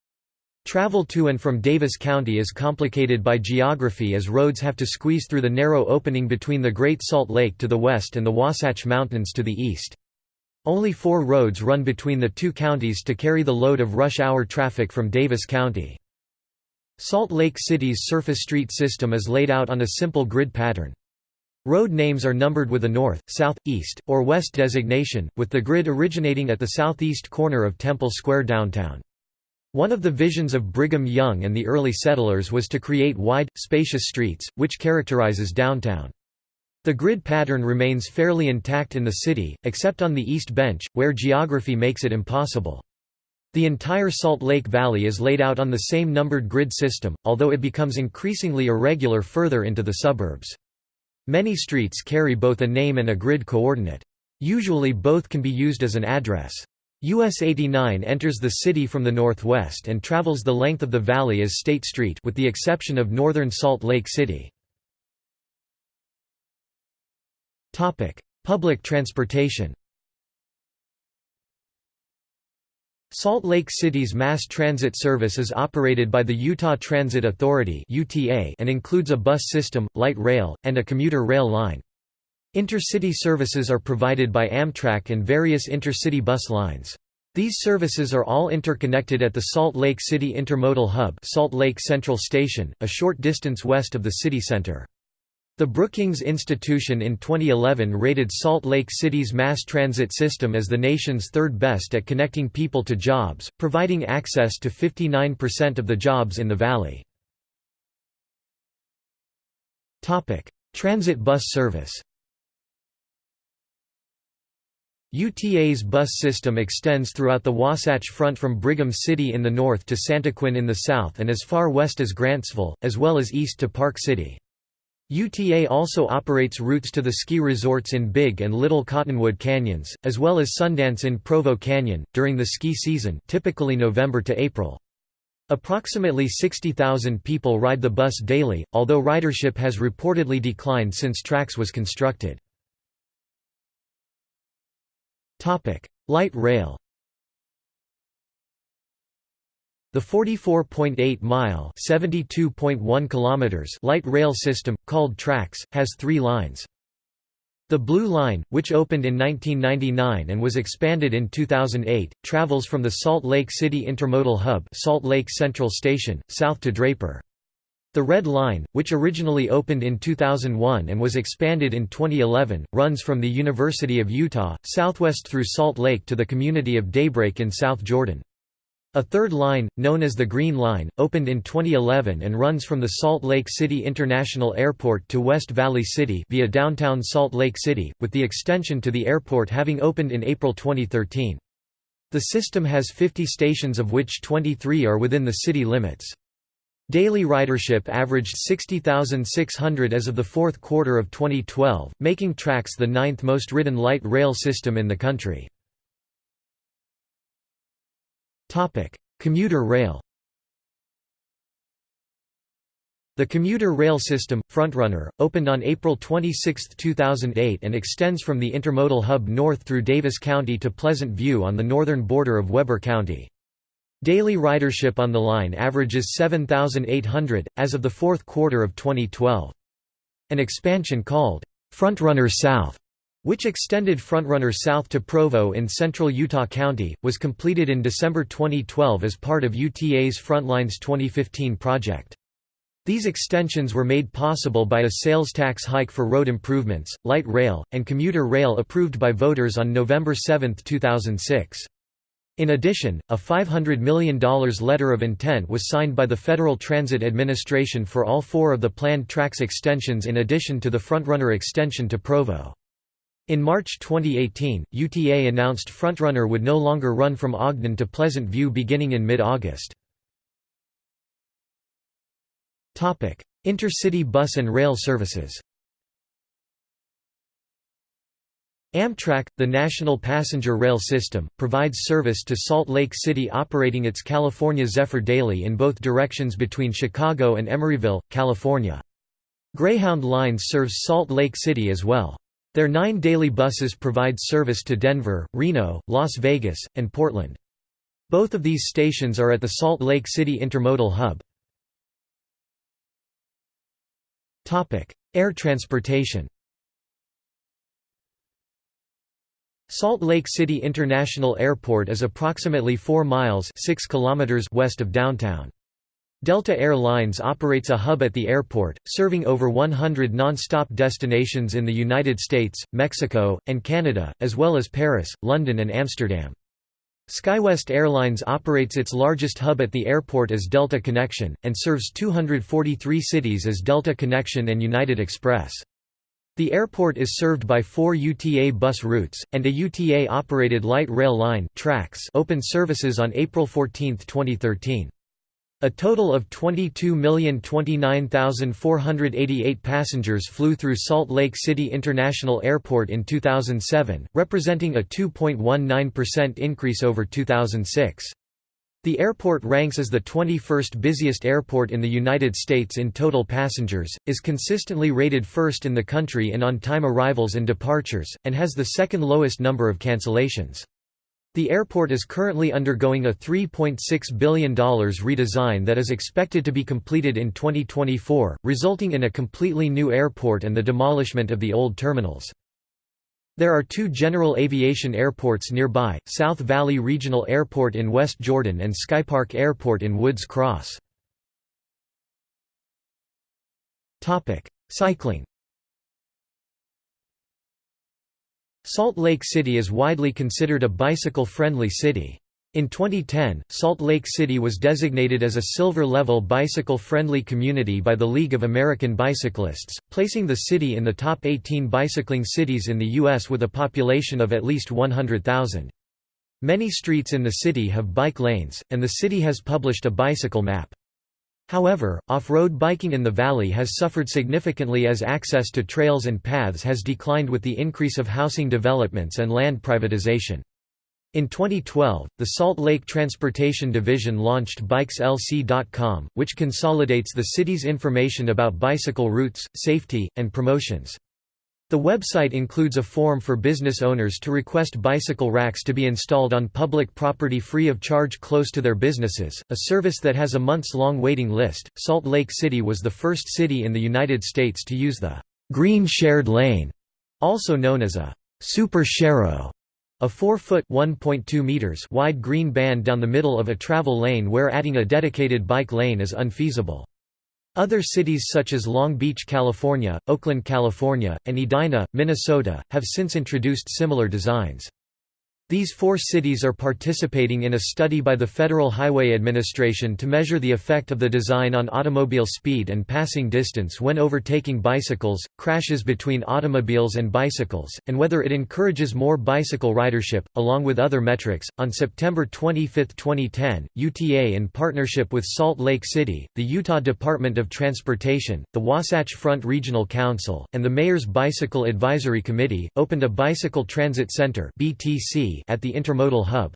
Travel to and from Davis County is complicated by geography as roads have to squeeze through the narrow opening between the Great Salt Lake to the west and the Wasatch Mountains to the east. Only four roads run between the two counties to carry the load of rush hour traffic from Davis County. Salt Lake City's surface street system is laid out on a simple grid pattern. Road names are numbered with a north, south, east, or west designation, with the grid originating at the southeast corner of Temple Square downtown. One of the visions of Brigham Young and the early settlers was to create wide, spacious streets, which characterizes downtown. The grid pattern remains fairly intact in the city, except on the East Bench, where geography makes it impossible. The entire Salt Lake Valley is laid out on the same numbered grid system, although it becomes increasingly irregular further into the suburbs. Many streets carry both a name and a grid coordinate. Usually both can be used as an address. US 89 enters the city from the northwest and travels the length of the valley as State Street with the exception of northern Salt Lake City. Topic: Public transportation. Salt Lake City's mass transit service is operated by the Utah Transit Authority (UTA) and includes a bus system, light rail, and a commuter rail line. Intercity services are provided by Amtrak and various intercity bus lines. These services are all interconnected at the Salt Lake City Intermodal Hub Salt Lake Central Station, a short distance west of the city center. The Brookings Institution in 2011 rated Salt Lake City's mass transit system as the nation's third best at connecting people to jobs, providing access to 59% of the jobs in the valley. Transit bus service UTA's bus system extends throughout the Wasatch Front from Brigham City in the north to Santaquin in the south and as far west as Grantsville, as well as east to Park City. UTA also operates routes to the ski resorts in Big and Little Cottonwood Canyons, as well as Sundance in Provo Canyon, during the ski season typically November to April. Approximately 60,000 people ride the bus daily, although ridership has reportedly declined since TRAX was constructed. Light rail the 44.8-mile (72.1 kilometers) light rail system, called TRAX, has three lines. The Blue Line, which opened in 1999 and was expanded in 2008, travels from the Salt Lake City Intermodal Hub Salt Lake Central Station, south to Draper. The Red Line, which originally opened in 2001 and was expanded in 2011, runs from the University of Utah, southwest through Salt Lake to the community of Daybreak in South Jordan. A third line, known as the Green Line, opened in 2011 and runs from the Salt Lake City International Airport to West Valley City via downtown Salt Lake City, with the extension to the airport having opened in April 2013. The system has 50 stations of which 23 are within the city limits. Daily ridership averaged 60,600 as of the fourth quarter of 2012, making TRAX the ninth most ridden light rail system in the country. Commuter rail The commuter rail system, Frontrunner, opened on April 26, 2008 and extends from the intermodal hub north through Davis County to Pleasant View on the northern border of Weber County. Daily ridership on the line averages 7,800, as of the fourth quarter of 2012. An expansion called, Frontrunner South which extended Frontrunner south to Provo in central Utah County, was completed in December 2012 as part of UTA's Frontlines 2015 project. These extensions were made possible by a sales tax hike for road improvements, light rail, and commuter rail approved by voters on November 7, 2006. In addition, a $500 million letter of intent was signed by the Federal Transit Administration for all four of the planned TRAX extensions in addition to the Frontrunner extension to Provo. In March 2018, UTA announced Frontrunner would no longer run from Ogden to Pleasant View beginning in mid-August. Intercity bus and rail services Amtrak, the national passenger rail system, provides service to Salt Lake City operating its California Zephyr daily in both directions between Chicago and Emeryville, California. Greyhound Lines serves Salt Lake City as well. Their nine daily buses provide service to Denver, Reno, Las Vegas, and Portland. Both of these stations are at the Salt Lake City Intermodal Hub. Air transportation Salt Lake City International Airport is approximately 4 miles 6 kilometers west of downtown. Delta Air Lines operates a hub at the airport, serving over 100 non-stop destinations in the United States, Mexico, and Canada, as well as Paris, London and Amsterdam. SkyWest Airlines operates its largest hub at the airport as Delta Connection, and serves 243 cities as Delta Connection and United Express. The airport is served by four UTA bus routes, and a UTA-operated light rail line opened services on April 14, 2013. A total of 22,029,488 passengers flew through Salt Lake City International Airport in 2007, representing a 2.19% increase over 2006. The airport ranks as the 21st busiest airport in the United States in total passengers, is consistently rated first in the country in on-time arrivals and departures, and has the second lowest number of cancellations. The airport is currently undergoing a $3.6 billion redesign that is expected to be completed in 2024, resulting in a completely new airport and the demolishment of the old terminals. There are two general aviation airports nearby, South Valley Regional Airport in West Jordan and Skypark Airport in Woods Cross. Cycling Salt Lake City is widely considered a bicycle-friendly city. In 2010, Salt Lake City was designated as a silver-level bicycle-friendly community by the League of American Bicyclists, placing the city in the top 18 bicycling cities in the U.S. with a population of at least 100,000. Many streets in the city have bike lanes, and the city has published a bicycle map. However, off-road biking in the valley has suffered significantly as access to trails and paths has declined with the increase of housing developments and land privatization. In 2012, the Salt Lake Transportation Division launched BikesLC.com, which consolidates the city's information about bicycle routes, safety, and promotions. The website includes a form for business owners to request bicycle racks to be installed on public property free of charge close to their businesses, a service that has a months long waiting list. Salt Lake City was the first city in the United States to use the Green Shared Lane Also known as a «super sharrow», a 4-foot (1.2 meters) wide green band down the middle of a travel lane where adding a dedicated bike lane is unfeasible. Other cities such as Long Beach, California, Oakland, California, and Edina, Minnesota, have since introduced similar designs. These four cities are participating in a study by the Federal Highway Administration to measure the effect of the design on automobile speed and passing distance when overtaking bicycles, crashes between automobiles and bicycles, and whether it encourages more bicycle ridership, along with other metrics. On September 25, 2010, UTA, in partnership with Salt Lake City, the Utah Department of Transportation, the Wasatch Front Regional Council, and the Mayor's Bicycle Advisory Committee, opened a Bicycle Transit Center At the Intermodal Hub.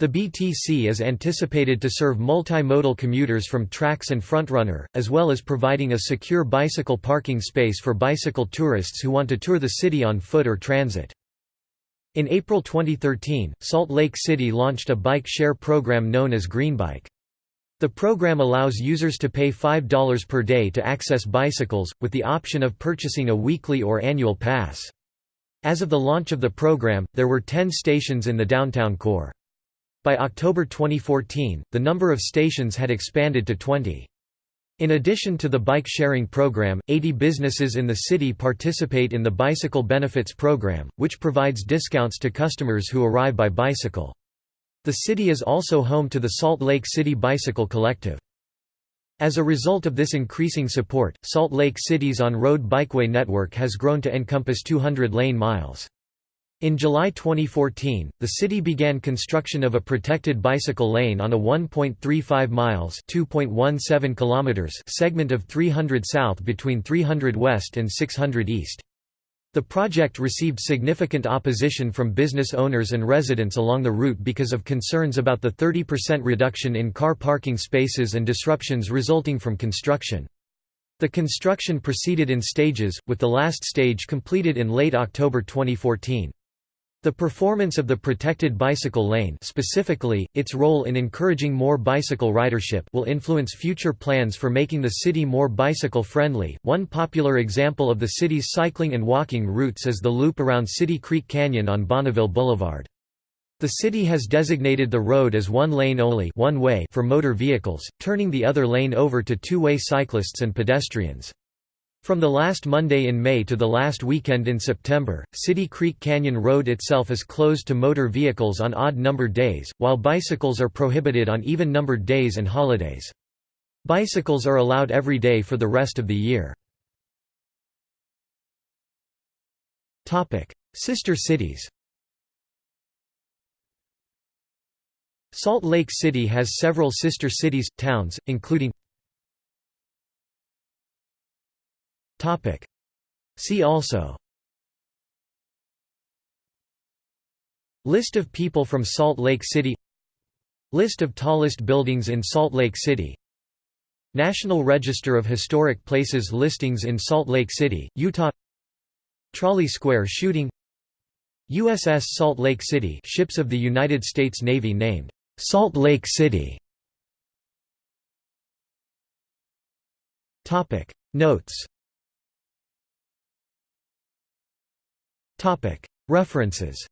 The BTC is anticipated to serve multimodal commuters from TRAX and Frontrunner, as well as providing a secure bicycle parking space for bicycle tourists who want to tour the city on foot or transit. In April 2013, Salt Lake City launched a bike share program known as Greenbike. The program allows users to pay $5 per day to access bicycles, with the option of purchasing a weekly or annual pass. As of the launch of the program, there were 10 stations in the downtown core. By October 2014, the number of stations had expanded to 20. In addition to the bike sharing program, 80 businesses in the city participate in the Bicycle Benefits Program, which provides discounts to customers who arrive by bicycle. The city is also home to the Salt Lake City Bicycle Collective. As a result of this increasing support, Salt Lake City's on-road bikeway network has grown to encompass 200 lane miles. In July 2014, the city began construction of a protected bicycle lane on a 1.35 miles (2.17 kilometers) segment of 300 south between 300 west and 600 east. The project received significant opposition from business owners and residents along the route because of concerns about the 30% reduction in car parking spaces and disruptions resulting from construction. The construction proceeded in stages, with the last stage completed in late October 2014. The performance of the protected bicycle lane specifically, its role in encouraging more bicycle ridership will influence future plans for making the city more bicycle-friendly. One popular example of the city's cycling and walking routes is the loop around City Creek Canyon on Bonneville Boulevard. The city has designated the road as one lane only one way for motor vehicles, turning the other lane over to two-way cyclists and pedestrians. From the last Monday in May to the last weekend in September, City Creek Canyon Road itself is closed to motor vehicles on odd-numbered days, while bicycles are prohibited on even-numbered days and holidays. Bicycles are allowed every day for the rest of the year. Sister cities Salt Lake City has several sister cities, towns, including Topic. See also. List of people from Salt Lake City. List of tallest buildings in Salt Lake City. National Register of Historic Places listings in Salt Lake City, Utah. Trolley Square shooting. USS Salt Lake City ships of the United States Navy named Salt Lake City. Notes References.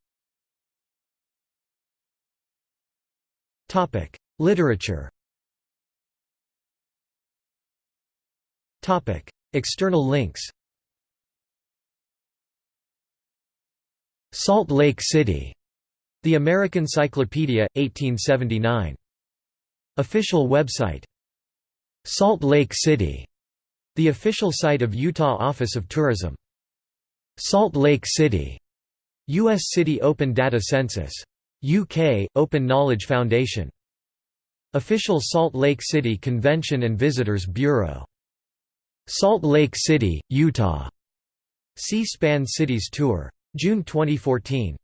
Literature. External links. Salt Lake City. The American Cyclopedia, 1879. Official website. Salt Lake City. The official site of Utah Office of Tourism Salt Lake City, U.S. City Open Data Census. UK, Open Knowledge Foundation. Official Salt Lake City Convention and Visitors Bureau. Salt Lake City, Utah. C-SPAN Cities Tour. June 2014.